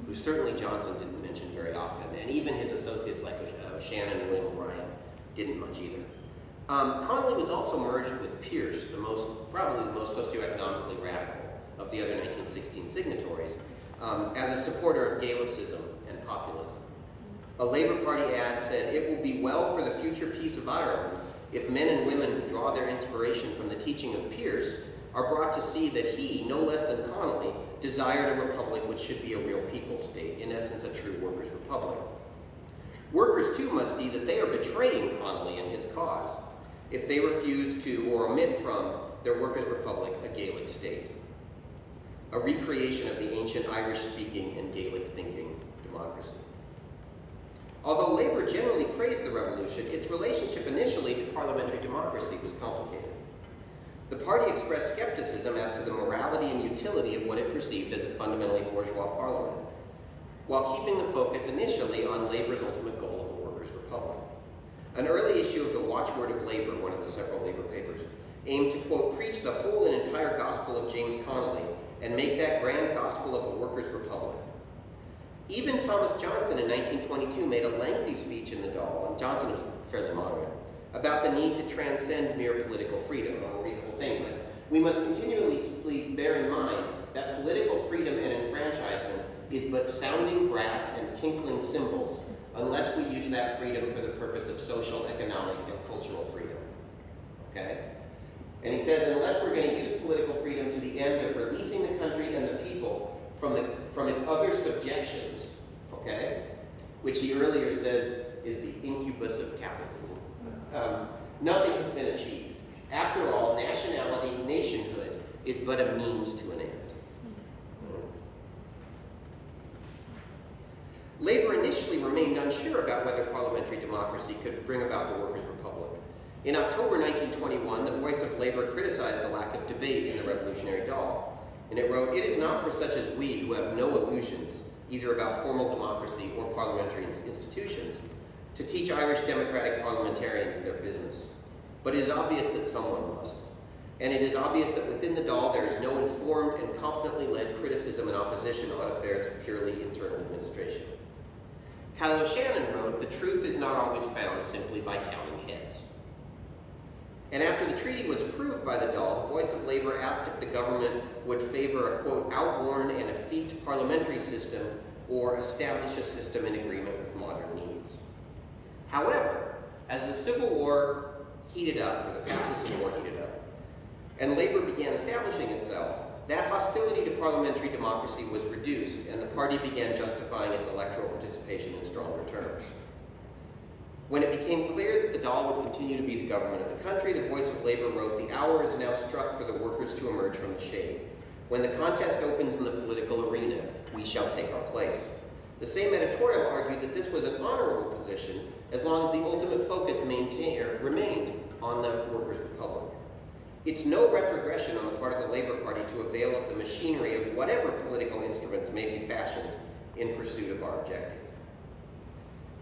who certainly Johnson didn't mention very often, and even his associates like uh, Shannon and William O'Brien didn't much either. Um, Connolly was also merged with Pearse, the most, probably the most socioeconomically radical of the other 1916 signatories, um, as a supporter of Gaelicism and populism. A Labour Party ad said, it will be well for the future peace of Ireland if men and women who draw their inspiration from the teaching of Pearse are brought to see that he, no less than Connolly, desired a republic which should be a real people's state, in essence a true workers' republic. Workers too must see that they are betraying Connolly and his cause if they refuse to or omit from their workers' republic a Gaelic state, a recreation of the ancient Irish-speaking and Gaelic-thinking democracy. Although Labour generally praised the revolution, its relationship initially to parliamentary democracy was complicated. The party expressed skepticism as to the morality and utility of what it perceived as a fundamentally bourgeois parliament, while keeping the focus initially on Labour's ultimate goal of a workers' republic. An early issue of the Watchword of Labor, one of the several Labor papers, aimed to, quote, preach the whole and entire gospel of James Connolly and make that grand gospel of a workers' republic. Even Thomas Johnson in 1922 made a lengthy speech in the Dáil, and Johnson was fairly moderate, about the need to transcend mere political freedom, a reasonable thing, but we must continually bear in mind that political freedom and enfranchisement is but sounding brass and tinkling cymbals unless we use that freedom for the purpose of social, economic, and cultural freedom. Okay? And he says, unless we're going to use political freedom to the end of releasing the country and the people from, the, from its other subjections, okay, which he earlier says is the incubus of capitalism, um, nothing has been achieved. After all, nationality, nationhood, is but a means to an end. Labor initially remained unsure about whether parliamentary democracy could bring about the Workers' Republic. In October 1921, the Voice of Labor criticized the lack of debate in the Revolutionary Dáil, and it wrote, It is not for such as we who have no illusions, either about formal democracy or parliamentary institutions, to teach Irish democratic parliamentarians their business. But it is obvious that someone must. And it is obvious that within the Dáil there is no informed and competently led criticism and opposition on affairs of purely internal administration. Cathal O'Shannon wrote, the truth is not always found simply by counting heads. And after the treaty was approved by the Dáil, the Voice of Labor asked if the government would favor a, quote, outworn and effete parliamentary system or establish a system in agreement with modern needs. However, as the Civil War heated up, or the Civil War heated up, and labor began establishing itself, that hostility to parliamentary democracy was reduced, and the party began justifying its electoral participation in stronger terms. When it became clear that the Dáil would continue to be the government of the country, the Voice of Labor wrote, The hour is now struck for the workers to emerge from the shade. When the contest opens in the political arena, we shall take our place. The same editorial argued that this was an honorable position as long as the ultimate focus remained on the workers' republic. It's no retrogression on the part of the Labor Party to avail of the machinery of whatever political instruments may be fashioned in pursuit of our objective.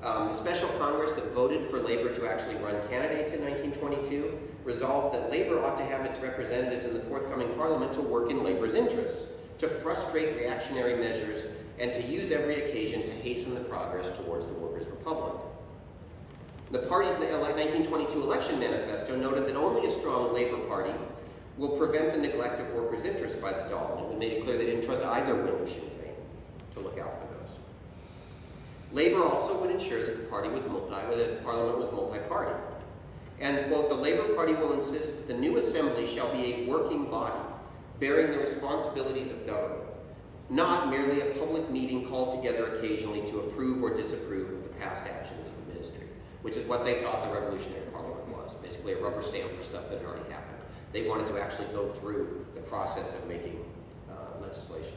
Um, the special Congress that voted for Labor to actually run candidates in 1922 resolved that Labor ought to have its representatives in the forthcoming Parliament to work in Labor's interests, to frustrate reactionary measures, and to use every occasion to hasten the progress towards the Workers' Republic. The party's 1922 election manifesto noted that only a strong Labor Party will prevent the neglect of workers' interests by the Dáil, and it made it clear they didn't trust either wing of Sinn Féin to look out for. Labor also would ensure that the party was multi, or that Parliament was multi-party. And, quote, the Labor Party will insist that the new assembly shall be a working body, bearing the responsibilities of government, not merely a public meeting called together occasionally to approve or disapprove of the past actions of the ministry, which is what they thought the Revolutionary Parliament was, basically a rubber stamp for stuff that had already happened. They wanted to actually go through the process of making uh, legislation.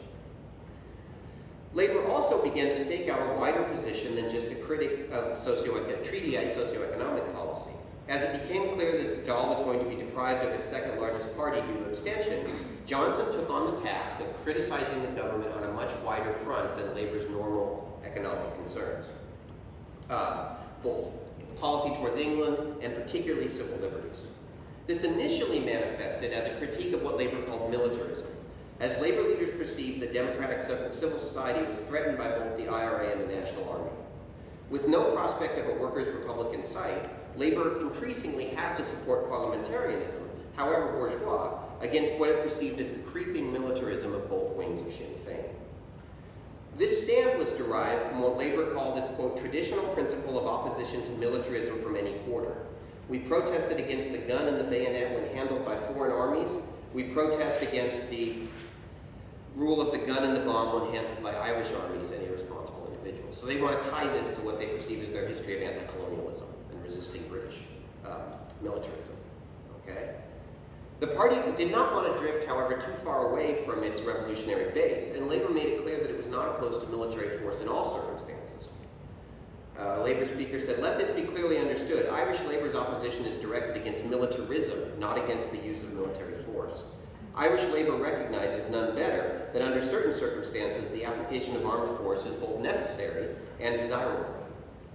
Labor also began to stake out a wider position than just a critic of socio treaty socioeconomic policy. As it became clear that the Dáil was going to be deprived of its second largest party due to abstention, Johnson took on the task of criticizing the government on a much wider front than Labor's normal economic concerns. Uh, both policy towards England and particularly civil liberties. This initially manifested as a critique of what Labor called militarism, as labor leaders perceived that democratic civil society was threatened by both the IRA and the National Army. With no prospect of a workers' republic in sight, labor increasingly had to support parliamentarianism, however bourgeois, against what it perceived as the creeping militarism of both wings of Sinn Féin. This stand was derived from what labor called its, quote, traditional principle of opposition to militarism from any quarter. We protested against the gun and the bayonet when handled by foreign armies. We protest against the rule of the gun and the bomb when handled by Irish armies and irresponsible individuals. So they want to tie this to what they perceive as their history of anti-colonialism and resisting British um, militarism. Okay? The party did not want to drift, however, too far away from its revolutionary base, and Labour made it clear that it was not opposed to military force in all circumstances. Uh, Labour speaker said, let this be clearly understood. Irish Labour's opposition is directed against militarism, not against the use of military force. Irish Labour recognizes none better that under certain circumstances the application of armed force is both necessary and desirable.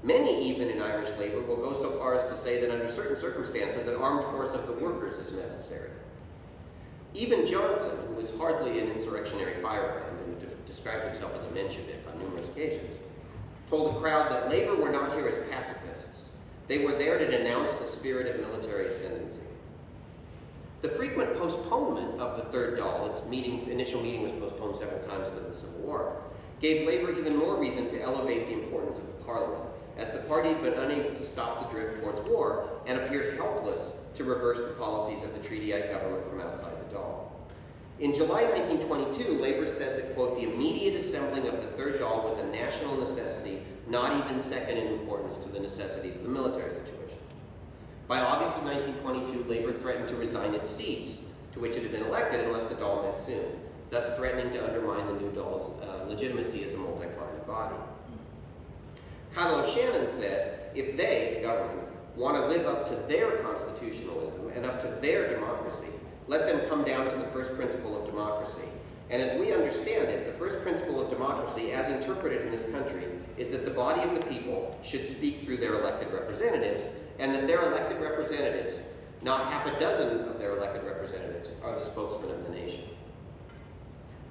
Many, even in Irish Labour, will go so far as to say that under certain circumstances an armed force of the workers is necessary. Even Johnson, who was hardly an insurrectionary firebrand and de described himself as a Menshevik on numerous occasions, told the crowd that Labour were not here as pacifists. They were there to denounce the spirit of military ascendancy. The frequent postponement of the third Dáil, its meeting, initial meeting was postponed several times because of the Civil War, gave Labour even more reason to elevate the importance of the Parliament, as the party had been unable to stop the drift towards war and appeared helpless to reverse the policies of the treatyite government from outside the Dáil. In July 1922, Labour said that, quote, the immediate assembling of the Third Dáil was a national necessity, not even second in importance to the necessities of the military situation. By August of 1922, Labor threatened to resign its seats, to which it had been elected unless the Dáil met soon, thus threatening to undermine the new Dáil's uh, legitimacy as a multi-party body. Cathal O'Shannon said, if they, the government, want to live up to their constitutionalism and up to their democracy, let them come down to the first principle of democracy. And as we understand it, the first principle of democracy, as interpreted in this country, is that the body of the people should speak through their elected representatives, and that their elected representatives, not half a dozen of their elected representatives, are the spokesmen of the nation.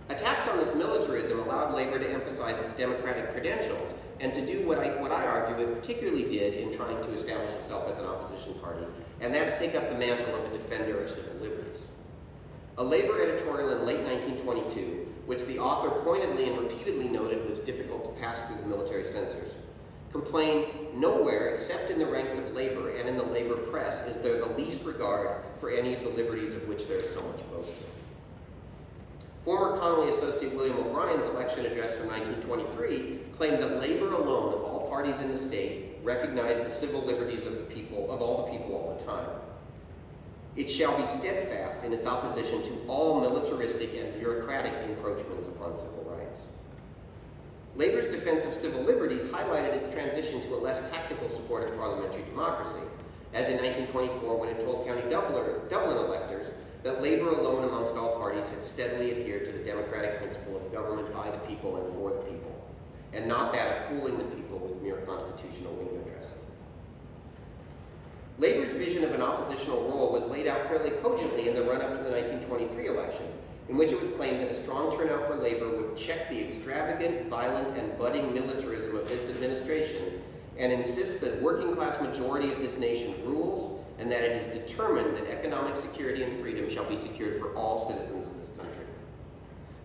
Attacks on this militarism allowed Labor to emphasize its democratic credentials and to do what I, what I argue it particularly did in trying to establish itself as an opposition party, and that's take up the mantle of a defender of civil liberties. A Labor editorial in late 1922, which the author pointedly and repeatedly noted was difficult to pass through the military censors, complained nowhere except in the ranks of labor and in the labor press is there the least regard for any of the liberties of which there is so much boasting. Former Connolly associate William O'Brien's election address from 1923 claimed that labor alone of all parties in the state recognized the civil liberties of the people, of all the people all the time. It shall be steadfast in its opposition to all militaristic and bureaucratic encroachments upon civil rights. Labor's defense of civil liberties highlighted its transition to a less tactical support of parliamentary democracy, as in 1924 when it told County Dublin, Dublin electors that Labor alone amongst all parties had steadily adhered to the democratic principle of government by the people and for the people, and not that of fooling the people with mere constitutional window dressing. Labor's vision of an oppositional role was laid out fairly cogently in the run-up to the 1923 election, in which it was claimed that a strong turnout for labor would check the extravagant, violent, and budding militarism of this administration and insist that working class majority of this nation rules and that it is determined that economic security and freedom shall be secured for all citizens of this country.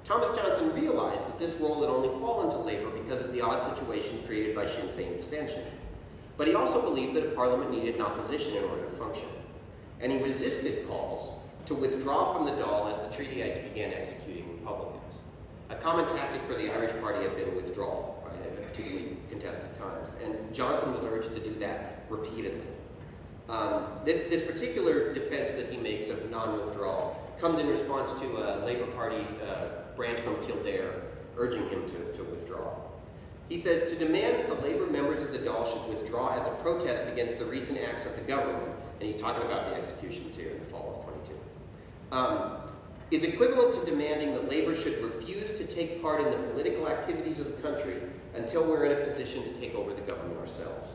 Thomas Johnson realized that this role had only fallen to labor because of the odd situation created by Sinn Féin abstention. But he also believed that a parliament needed an opposition in order to function. And he resisted calls to withdraw from the Dáil as the treatyites began executing Republicans. A common tactic for the Irish Party had been withdrawal, right, at particularly contested times. And Johnson was urged to do that repeatedly. Um, this, this particular defense that he makes of non-withdrawal comes in response to a Labour Party uh, branch from Kildare urging him to, to withdraw. He says, to demand that the Labour members of the Dáil should withdraw as a protest against the recent acts of the government, and he's talking about the executions here in the fall of 22, um, is equivalent to demanding that Labour should refuse to take part in the political activities of the country until we're in a position to take over the government ourselves.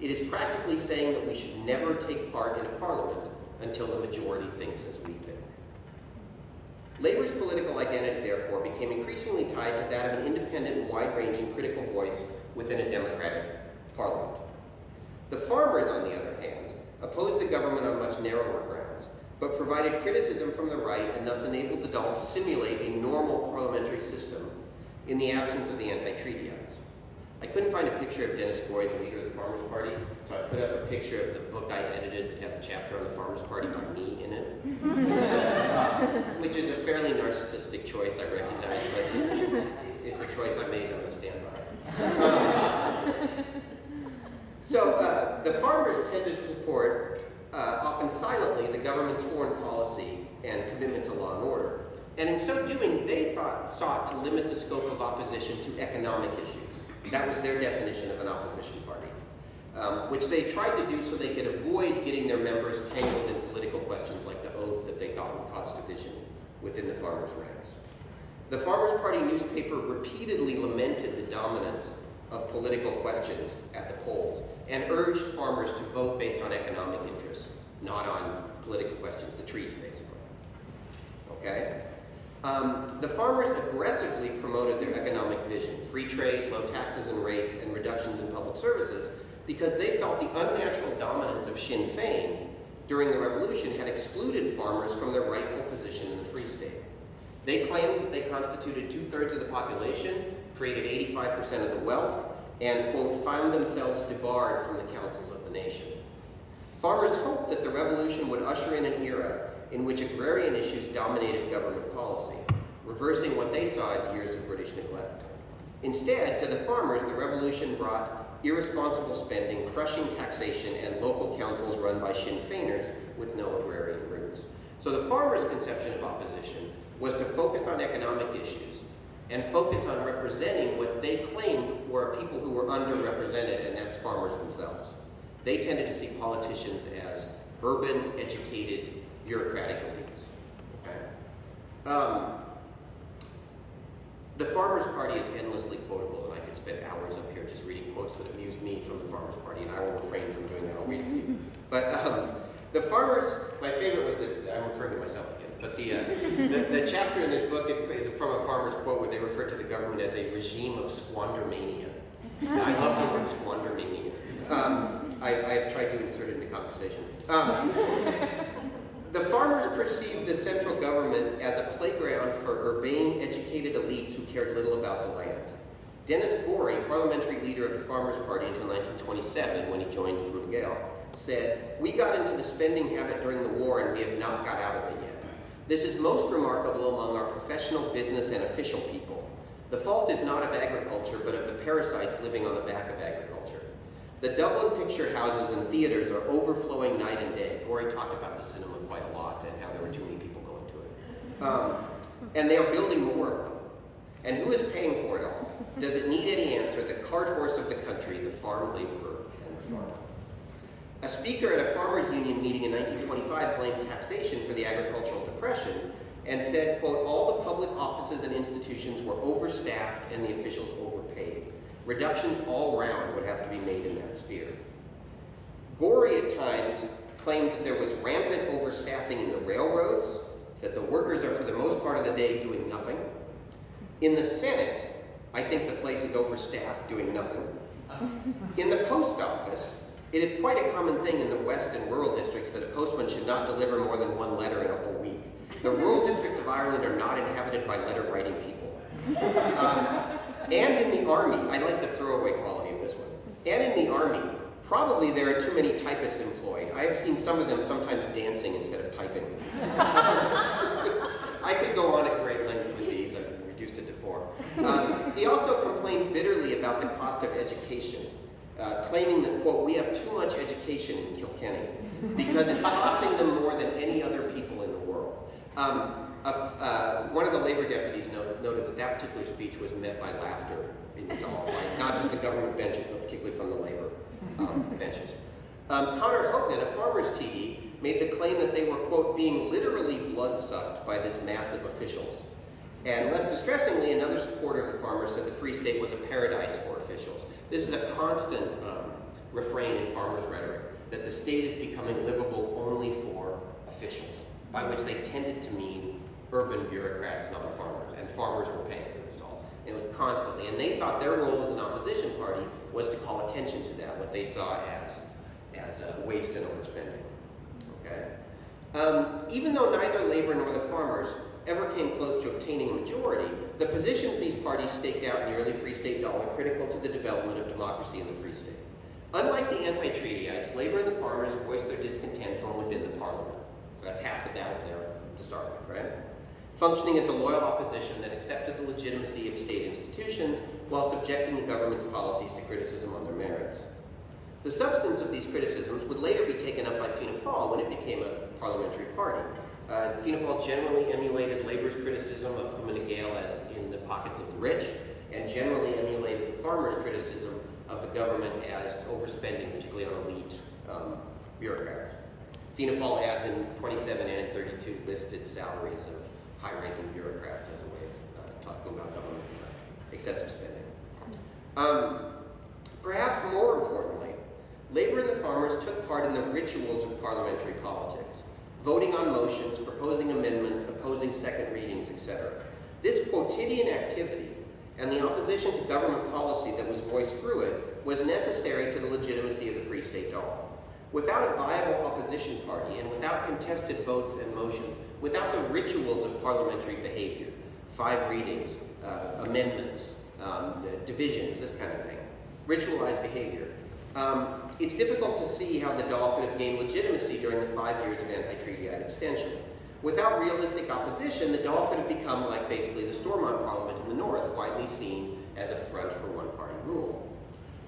It is practically saying that we should never take part in a parliament until the majority thinks as we think. Labor's political identity, therefore, became increasingly tied to that of an independent, wide-ranging critical voice within a democratic parliament. The farmers, on the other hand, opposed the government on much narrower grounds, but provided criticism from the right and thus enabled the Dáil to simulate a normal parliamentary system in the absence of the anti-treatyites. I couldn't find a picture of Denis Gorey, the leader of the Farmers Party, so I put up a picture of the book I edited that has a chapter on the Farmers Party by me in it, which is a fairly narcissistic choice, I recognize, but it's a choice I made, I'm going to stand by. So uh, the farmers tend to support, uh, often silently, the government's foreign policy and commitment to law and order. And in so doing, they thought, sought to limit the scope of opposition to economic issues. That was their definition of an opposition party, um, which they tried to do so they could avoid getting their members tangled in political questions like the oath that they thought would cause division within the farmers' ranks. The Farmers' Party newspaper repeatedly lamented the dominance of political questions at the polls and urged farmers to vote based on economic interests, not on political questions, the treaty basically. Okay? Um, the farmers aggressively promoted their economic vision, free trade, low taxes and rates, and reductions in public services, because they felt the unnatural dominance of Sinn Féin during the revolution had excluded farmers from their rightful position in the Free State. They claimed that they constituted two-thirds of the population, created 85% of the wealth, and, quote, found themselves debarred from the councils of the nation. Farmers hoped that the revolution would usher in an era in which agrarian issues dominated government policy, reversing what they saw as years of British neglect. Instead, to the farmers, the revolution brought irresponsible spending, crushing taxation, and local councils run by Sinn Féiners with no agrarian roots. So the farmers' conception of opposition was to focus on economic issues and focus on representing what they claimed were people who were underrepresented, and that's farmers themselves. They tended to see politicians as urban, educated, bureaucratic elites. Okay? Um, the Farmers Party is endlessly quotable, and I could spend hours up here just reading quotes that amuse me from the Farmers Party, and I will refrain from doing that. I'll read a few. But um, the farmers, my favorite was that, I'm referring to myself again, but the, uh, the, the, chapter in this book is, is, from a farmer's quote where they refer to the government as a regime of squandermania. I love the word squandermania. Um, I, I, have tried to insert it in the conversation. Um, the farmers perceived the central government as a playground for urbane, educated elites who cared little about the land. Denis Gorey, parliamentary leader of the Farmers' Party until 1927, when he joined Fine Gael, said, We got into the spending habit during the war and we have not got out of it yet. This is most remarkable among our professional, business, and official people. The fault is not of agriculture, but of the parasites living on the back of agriculture. The Dublin picture houses and theaters are overflowing night and day. Gorey talked about the cinema quite a lot and how there were too many people going to it. Um, and they are building more of them. And who is paying for it all? Does it need any answer? The cart horse of the country, the farm laborer and the farmer. A speaker at a farmers union meeting in 1925 blamed taxation for the agricultural depression and said, quote, all the public offices and institutions were overstaffed and the officials overpaid. Reductions all round would have to be made in that sphere. Gorey at times claimed that there was rampant overstaffing in the railroads, said the workers are for the most part of the day doing nothing. In the Senate, I think the place is overstaffed doing nothing. In the post office, it is quite a common thing in the west and rural districts that a postman should not deliver more than one letter in a whole week. The rural districts of Ireland are not inhabited by letter-writing people. Um, and in the army, I like the throwaway quality of this one. And in the army, probably there are too many typists employed. I have seen some of them sometimes dancing instead of typing. I could go on at great length with these, I've reduced it to four. Um, he also complained bitterly about the cost of education, uh, claiming that, quote, we have too much education in Kilkenny because it's costing them more than any other people in the world. Um, uh, one of the labor deputies note, noted that that particular speech was met by laughter in the Dáil, like not just the government benches, but particularly from the labor um, benches. Um, Conor Hogan, a farmer's TD, made the claim that they were, quote, being literally blood-sucked by this mass of officials. And less distressingly, another supporter of the farmers said the Free State was a paradise for officials. This is a constant um, refrain in farmers' rhetoric, that the state is becoming livable only for officials, by which they tended to mean urban bureaucrats, not farmers, and farmers were paying for this all. It was constantly, and they thought their role as an opposition party was to call attention to that, what they saw as, as uh, waste and overspending. Okay? Um, even though neither labor nor the farmers ever came close to obtaining a majority, the positions these parties staked out in the early Free State Dáil are critical to the development of democracy in the Free State. Unlike the anti-treatyites, labor and the farmers voiced their discontent from within the parliament. So that's half the battle there to start with, right? Functioning as a loyal opposition that accepted the legitimacy of state institutions while subjecting the government's policies to criticism on their merits. The substance of these criticisms would later be taken up by Fianna Fáil when it became a parliamentary party. Uh, Fianna generally emulated labor's criticism of Fine Gael as in the pockets of the rich, and generally emulated the farmers' criticism of the government as overspending, particularly on elite um, bureaucrats. Fianna Fáil ads in 27 and in 32 listed salaries of high-ranking bureaucrats as a way of uh, talking about government uh, excessive spending. Um, perhaps more importantly, Labor and the farmers took part in the rituals of parliamentary politics, voting on motions, proposing amendments, opposing second readings, etc. This quotidian activity and the opposition to government policy that was voiced through it was necessary to the legitimacy of the Free State Dáil. Without a viable opposition party and without contested votes and motions, without the rituals of parliamentary behavior, five readings, uh, amendments, um, divisions, this kind of thing, ritualized behavior, um, it's difficult to see how the Dáil could have gained legitimacy during the five years of anti-treatyite abstention. Without realistic opposition, the Dáil could have become like basically the Stormont Parliament in the North, widely seen as a front for one-party rule.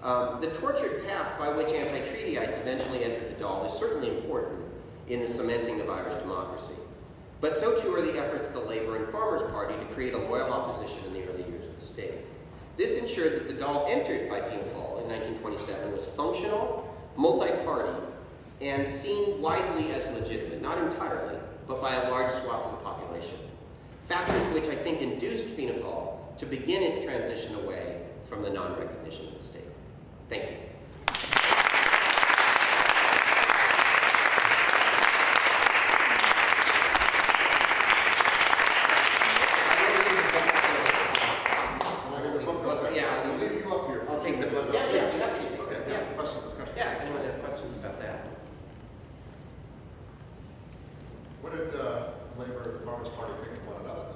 Um, the tortured path by which anti-treatyites eventually entered the Dáil is certainly important in the cementing of Irish democracy. But so too are the efforts of the Labour and Farmers Party to create a loyal opposition in the early years of the state. This ensured that the Dáil entered by Fianna in 1927 was functional, multi-party, and seen widely as legitimate, not entirely, but by a large swath of the population. Factors which I think induced Fáil to begin its transition away from the non-recognition of the state. Thank you. Well, there's one clip. Yeah, I'll I'll- leave you up here. for I'll a few take the minutes. book. Yeah, yeah, I'm happy to take it. Okay, Yeah. yeah, questions, discussion. Yeah, if anyone has questions about that. What did uh, Labor and the Farmers Party think of one another?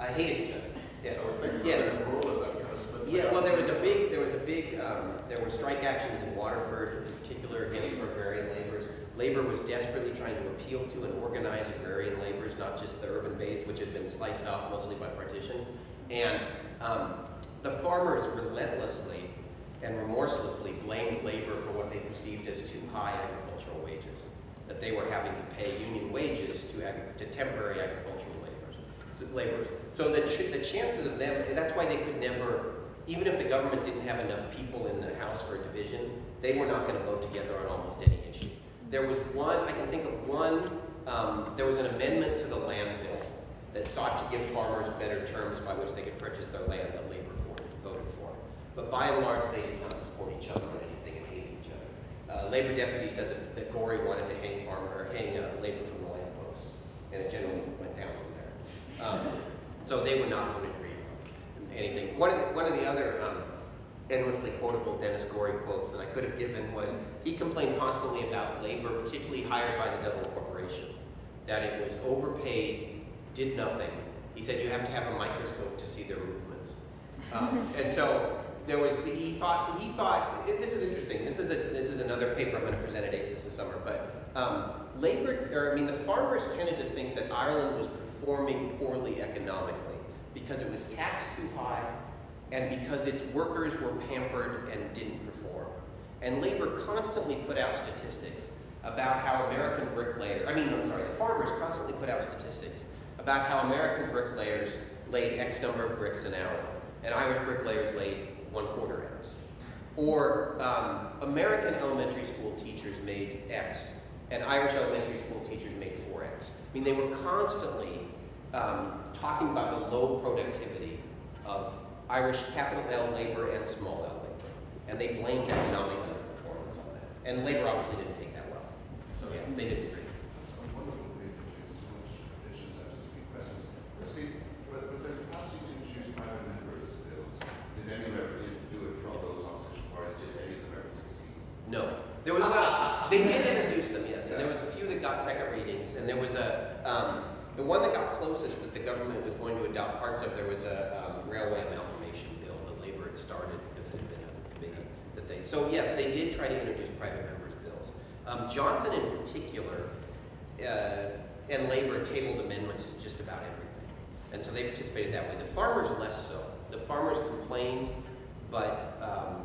I hated each other. Yeah. I would think Yes. Roseanne Rule is that kind of split. Yeah, well, there was a big, there was a big, um, there were strike actions in Waterford, in particular against agrarian laborers. Labor was desperately trying to appeal to and organize agrarian laborers, not just the urban base, which had been sliced off mostly by partition. And um, the farmers relentlessly and remorselessly blamed labor for what they perceived as too high agricultural wages, that they were having to pay union wages to, ag- to temporary agricultural laborers. So, laborers. So the, ch- the chances of them, and that's why they could never, even if the government didn't have enough people in the House for a division, they were not going to vote together on almost any issue. There was one, I can think of one, um, there was an amendment to the land bill that sought to give farmers better terms by which they could purchase their land that labor for, voted for. But by and large, they did not support each other on anything and hated each other. Uh, labor deputy said that, that Gorey wanted to hang farmer, or hang uh, labor from the land posts, and it generally went down from there. Um, so they would not would agree on anything. One of the, one of the other um, endlessly quotable Denis Gorey quotes that I could have given was he complained constantly about labor, particularly hired by the Dublin Corporation, that it was overpaid, did nothing. He said you have to have a microscope to see their movements. Um, and so there was, he thought, he thought, this is interesting, this is a, this is another paper I'm gonna present at ACIS this summer, but, um, labor, or I mean, the farmers tended to think that Ireland was performing poorly economically because it was taxed too high and because its workers were pampered and didn't perform. And labor constantly put out statistics about how American bricklayers, I mean, I'm sorry, the farmers constantly put out statistics about how American bricklayers laid X number of bricks an hour, and Irish bricklayers laid one quarter ounce. Or um, American elementary school teachers made X, and Irish elementary school teachers made 4X. I mean, they were constantly um, talking about the low productivity of Irish capital L labor and small L labor. And they blamed economic underperformance on that. And labor obviously didn't take that well. So yeah, they didn't agree. Wonderful paper, so much issues such as big questions. Christy, was, was there capacity to introduce private members' bills? Did any member did do it for all those opposition parties? Did any of them ever succeed? No. There was, well, they did introduce them, yes, and there was a few that got second readings, and there was a, um, the one that got closest that the government was going to adopt parts of, there was a, um, railway amalgamation bill that Labor had started because it had been a committee that they, so yes, they did try to introduce private members' bills. Um, Johnson in particular, uh, and Labor tabled amendments to just about everything. And so they participated that way. The farmers less so. The farmers complained, but, um,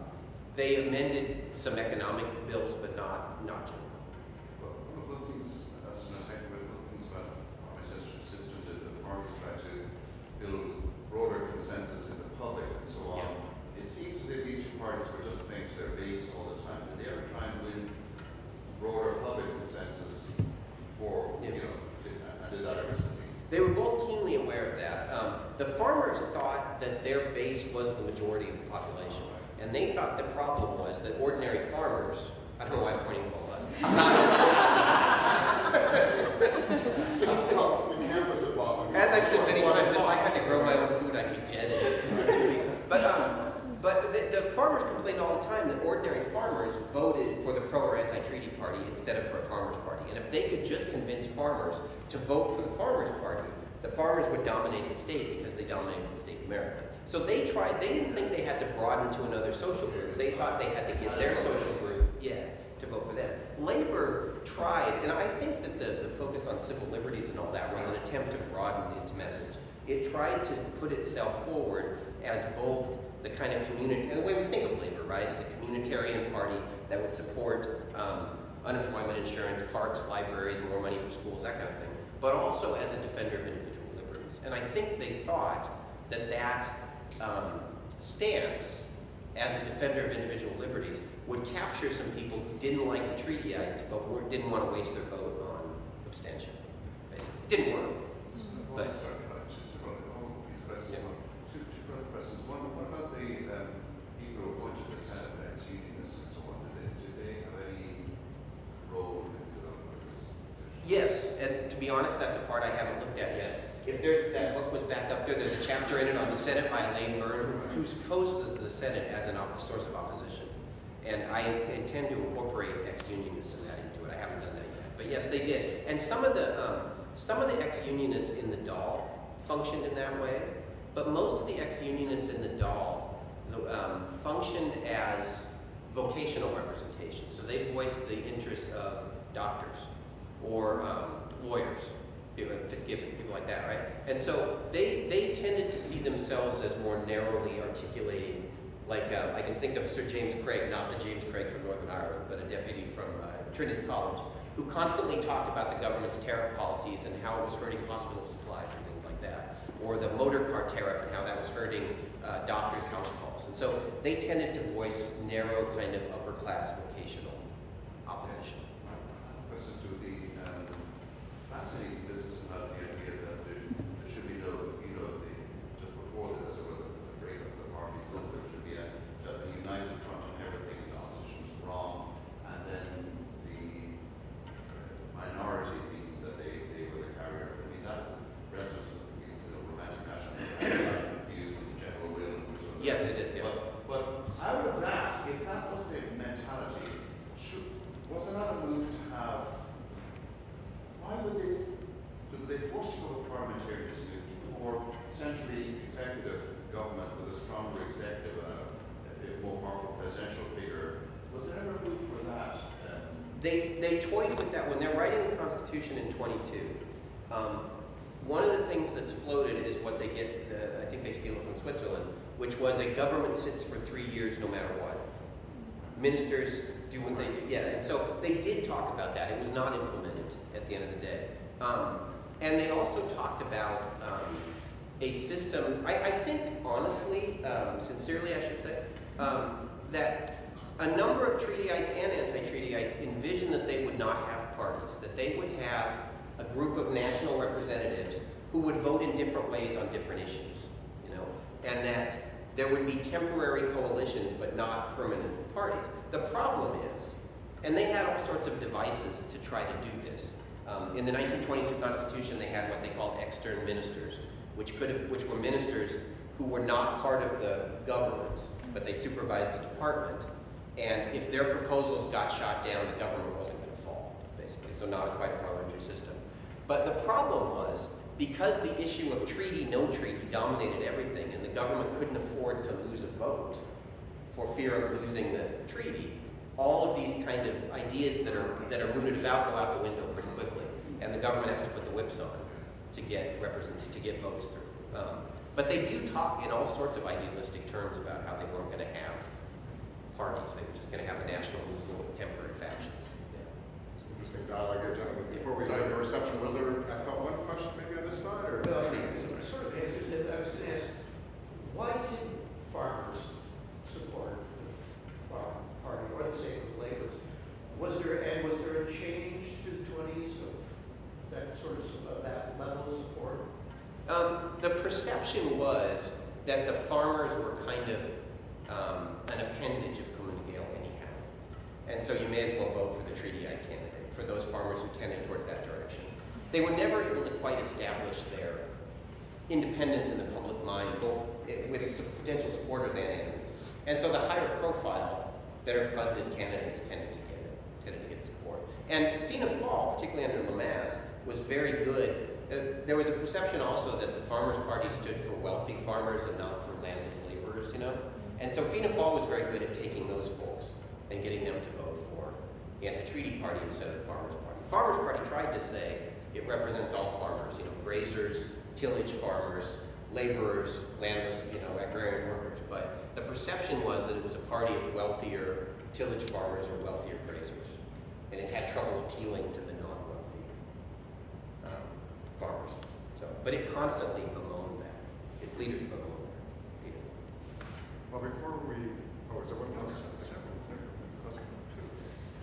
they amended some economic bills, but not, not general. Well, one of the things, that's an effect, but one of the things about our system system is that farmers try to build broader consensus in the public and so on. It seems as if these two parties were just playing to their base all the time. Did they ever try and win broader public consensus for, you know, did, and did that ever succeed? They were both keenly aware of that. Um, the farmers thought that their base was the majority of the population. And they thought the problem was that ordinary farmers, I don't know why I'm pointing to all of us. This is called the campus at Boston. As I've said many times, if I had to grow my own food, I could get it. But, um, but the, the farmers complained all the time that ordinary farmers voted for the pro or anti-treaty party instead of for a farmers party. And if they could just convince farmers to vote for the farmers party, the farmers would dominate the state because they dominated the state of America. So they tried, they didn't think they had to broaden to another social group. They thought they had to get their social group, yeah, vote for them. Labor tried, and I think that the, the focus on civil liberties and all that was an attempt to broaden its message. It tried to put itself forward as both the kind of community, the way we think of labor, right? As a communitarian party that would support um, unemployment insurance, parks, libraries, more money for schools, that kind of thing, but also as a defender of individual liberties. And I think they thought that that um, stance as a defender of individual liberties would capture some people who didn't like the treatyites but were, didn't want to waste their vote on abstention. Basically, didn't work. But- sorry, just a moment, all these questions. Yeah. Two, two further questions. One, what about the, um, people who appointed the Senate, ex-unionists and so on? Did they, did they have any role in development of this? Yes, and to be honest, that's a part I haven't looked at yet. If there's, that book was back up there, there's a chapter in it on the Senate by Elaine Byrne, who who poses the Senate as an op- source of opposition. And I intend to incorporate ex-unionists in that into it. I haven't done that yet. But yes, they did. And some of the, um, some of the ex-unionists in the Dáil functioned in that way, but most of the ex-unionists in the Dáil um, functioned as vocational representation. So they voiced the interests of doctors or um, lawyers, Fitzgibbon, people like that, right? And so they, they tended to see themselves as more narrowly articulating Like, uh, I can think of Sir James Craig, not the James Craig from Northern Ireland, but a deputy from uh, Trinity College, who constantly talked about the government's tariff policies and how it was hurting hospital supplies and things like that. Or the motor car tariff and how that was hurting uh, doctors' house calls. And so they tended to voice narrow kind of upper class vocational opposition. To the um, business about the idea that there, there should be no, you know, the, just before this, there was a, a break of the parties, that there should be a, a united front on everything, and opposition is wrong, and then the uh, minority thinking that they, they were the carrier. I mean, that resonates with the, you know, romantic national views and the general will and sort of- Yes, it is, yeah. But, but out of that, if that was the mentality, should, was there not a move to have why would they, would they force you to go parliamentarianism, you keep a more centrally executive government with a stronger executive, uh, a more powerful presidential figure? Was there ever a move for that? Um, They, they toyed with that when they're writing the Constitution in 22. Um, one of the things that's floated is what they get, uh, I think they steal it from Switzerland, which was a government sits for three years no matter what. Ministers do what they do. Yeah, and so they did talk about that. It was not implemented at the end of the day. Um, and they also talked about um, a system, I, I think honestly, um, sincerely I should say, um, that a number of treatyites and anti-treatyites envisioned that they would not have parties, that they would have a group of national representatives who would vote in different ways on different issues, you know, and that there would be temporary coalitions but not permanent parties. The problem is, and they had all sorts of devices to try to do this. Um, in the 1922 Constitution, they had what they called extern ministers, which could have, which were ministers who were not part of the government, but they supervised a department. And if their proposals got shot down, the government wasn't going to fall, basically. So not quite a parliamentary system. But the problem was, because the issue of treaty, no treaty dominated everything, and the government couldn't afford to lose a vote for fear of losing the treaty, all of these kind of ideas that are, that are mooted about go out the window pretty quickly. And the government has to put the whips on to get represent, to get votes through. Um, but they do talk in all sorts of idealistic terms about how they weren't going to have parties. They were just going to have a national movement with temporary factions. Yeah. Interesting dialogue here, gentlemen. Before we go to the reception, was there, I felt one question maybe on this side, or? Well, it sort of answers that. I was gonna ask, why did farmers support the farm party, or the same with labor? Was there, and was there a change to the twenties of that sort of, of that level of support? Um, the perception was that the farmers were kind of um, an appendage of Cumann na nGaedheal anyhow. And so you may as well vote for the treatyite candidate, for those farmers who tended towards that direction. They were never able to quite establish their independence in the public mind, both with potential supporters and enemies. And so the higher profile, better funded candidates tended to get tended to get support. And Fianna Fáil, particularly under Lemass, was very good. Uh, there was a perception also that the Farmers Party stood for wealthy farmers and not for landless laborers, you know? And so Fianna Fáil was very good at taking those folks and getting them to vote anti-treaty party instead of the Farmers Party. Farmers Party tried to say it represents all farmers, you know, grazers, tillage farmers, laborers, landless, you know, agrarian workers. But the perception was that it was a party of wealthier tillage farmers or wealthier grazers. And it had trouble appealing to the non-wealthy um, farmers. So, but it constantly bemoaned that. Its leaders bemoaned that. Well, before we, oh, is there one more?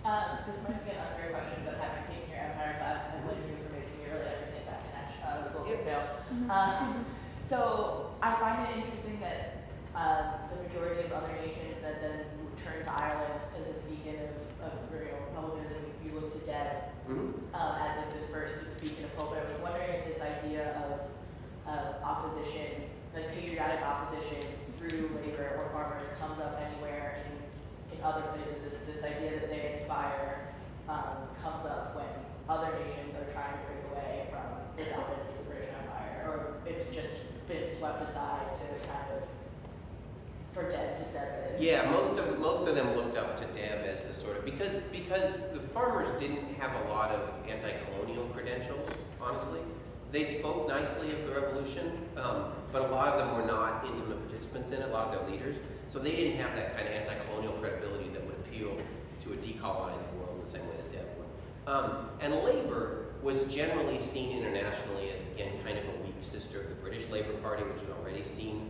Um, this might be an unfair question, but having taken your empire class, I blame you for making me really everything that connection, uh, the global Yeah. scale. Um, so I find it interesting that, um, the majority of other nations that then turn to Ireland as this beacon of, of, you know, republicanism, you look to Dev, Mhm. um, as like this first beacon of hope. But I was wondering if this idea of, of opposition, like patriotic opposition through labor or farmers comes up anywhere in, other places. This, this idea that they inspire, um, comes up when other nations are trying to break away from the dominance of the British Empire, or it's just been swept aside to kind of, for dead to set it. Yeah, most of most of them looked up to Dev as the sort of because because the farmers didn't have a lot of anti-colonial credentials, honestly. They spoke nicely of the revolution, um, but a lot of them were not intimate participants in it, a lot of their leaders. So they didn't have that kind of anti-colonial credibility that would appeal to a decolonizing world in the same way that Dev would. Um, and Labour was generally seen internationally as, again, kind of a weak sister of the British Labour Party, which was already seen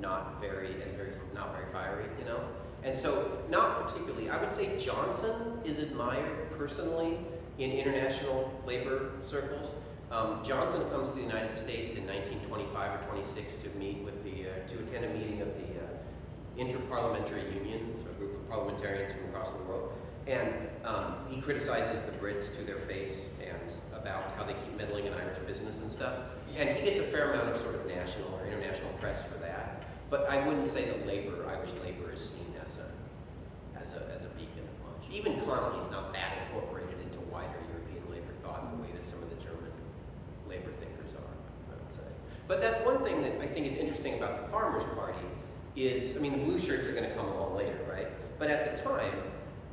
not very, as very, not very fiery, you know? And so, not particularly, I would say Johnson is admired personally in international labor circles. Um, Johnson comes to the United States in 1925 or 26 to meet with the, uh, to attend a meeting of the uh, Interparliamentary Union, so a group of parliamentarians from across the world. And um, he criticizes the Brits to their face and about how they keep meddling in Irish business and stuff. And he gets a fair amount of sort of national or international press for that. But I wouldn't say that labor, Irish labor, is seen as a, as a, as a beacon of much. Even Connolly's not that incorporated into wider European labor thought in the way that some of the German labor thinkers are, I would say. But that's one thing that I think is interesting about the Farmers' Party is, I mean, the blue shirts are going to come along later, right? But at the time,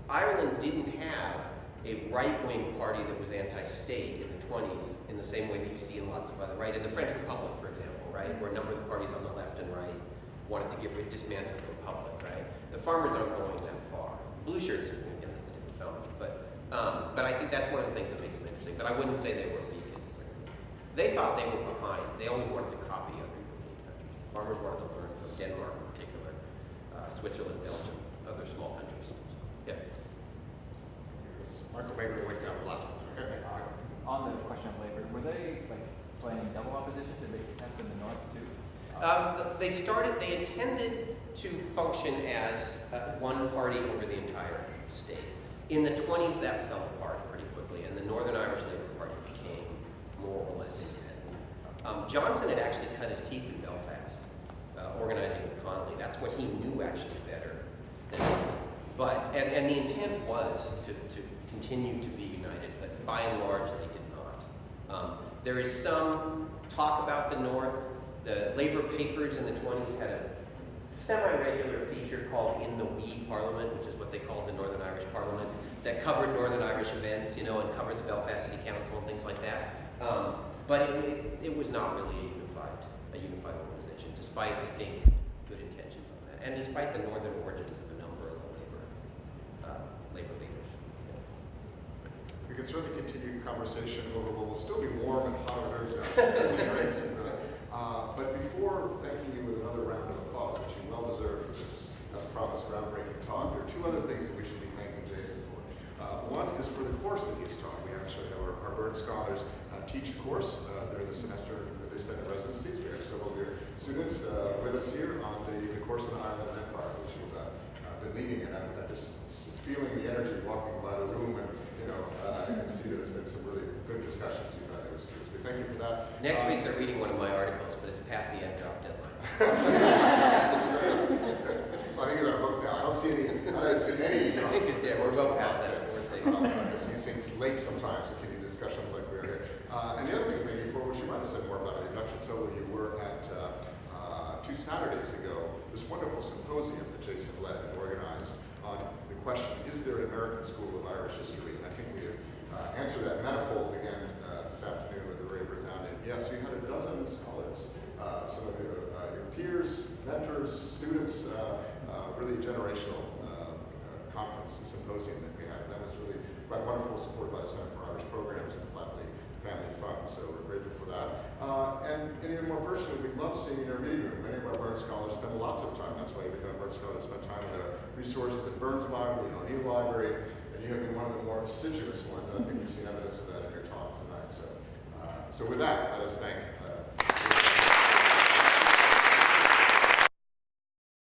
Ireland didn't have a right-wing party that was anti-state in the 20s in the same way that you see in lots of other, right? In the French Republic, for example, right? Where a number of the parties on the left and right wanted to get rid, dismantle the Republic, right? The farmers aren't going that far. Blue shirts, again, that's a different phenomenon. But, um, but I think that's one of the things that makes them interesting. But I wouldn't say they were. They thought they were behind. They always wanted to copy other European countries. Farmers wanted to learn from Denmark in particular, uh, Switzerland, Belgium, other small countries. So, yeah. Michael, maybe we'll wait down the last one. Okay. On the question of labor, were they like playing double opposition? Did they contest in the north too? Um, they started, they intended to function as uh, one party over the entire state. In the 20s, that fell apart pretty quickly, and the Northern Irish Labour Party became Um, Johnson had actually cut his teeth in Belfast, uh, organizing with Connolly. That's what he knew actually better than. But, and, and the intent was to, to continue to be united, but by and large, they did not. Um, there is some talk about the North. The labor papers in the 20s had a semi-regular feature called In the Wee Parliament, which is what they called the Northern Irish Parliament, that covered Northern Irish events, you know, and covered the Belfast City Council and things like that. Um, but it, it, it was not really a unified, a unified organization, despite, I think, good intentions on that, and despite the northern origins of a number of the labor, uh, labor leaders. We can certainly continue conversation over what will still be warm and hot and downstairs. Uh, But before thanking you with another round of applause, which you well deserve for this, as promised, groundbreaking talk, there are two other things that we should be thanking Jason for. Uh, One is for the course that he's taught. We actually have our, our Burns Scholars teach a course uh, during the semester that they spend in residencies. We have several of your students uh, with us here on the, the course on the Island of Empire, which you've uh, uh, been leading, and I'm, I'm just feeling the energy walking by the room, and you know, uh, I can see that there's been some really good discussions you've had with students. We thank you for that. Next Uh, week, they're reading one of my articles, but it's past the end drop deadline. I think you're gonna vote now. I don't see any, I don't see any. I think it's- yeah, we're well past that, so we're safe. Um, These things late sometimes, to continue discussions like we're here. Uh, and the other thing, maybe for which you might have said more about in the introduction, so you were at, uh, uh, two Saturdays ago, this wonderful symposium that Jason led and organized on the question, is there an American School of Irish History? And I think we uh, answered that manifold again uh, this afternoon with the Ray resounding. Yes, we had a dozen scholars, uh, some of your, uh, your peers, mentors, students, really generational conference and symposium that we had. And That was really quite wonderful, supported by the Center for Irish Programs and the Flatley Family Fund, so we're grateful for that. Uh, and, and even more personally, we love seeing your reading room. Many of our Burns scholars spend lots of time, that's why you become a Burns scholar, spend time with our resources at Burns Library, and O'Neill Library, and you have been one of the more assiduous ones, and I think you've seen evidence of that in your talk tonight. So, uh, so with that, let us thank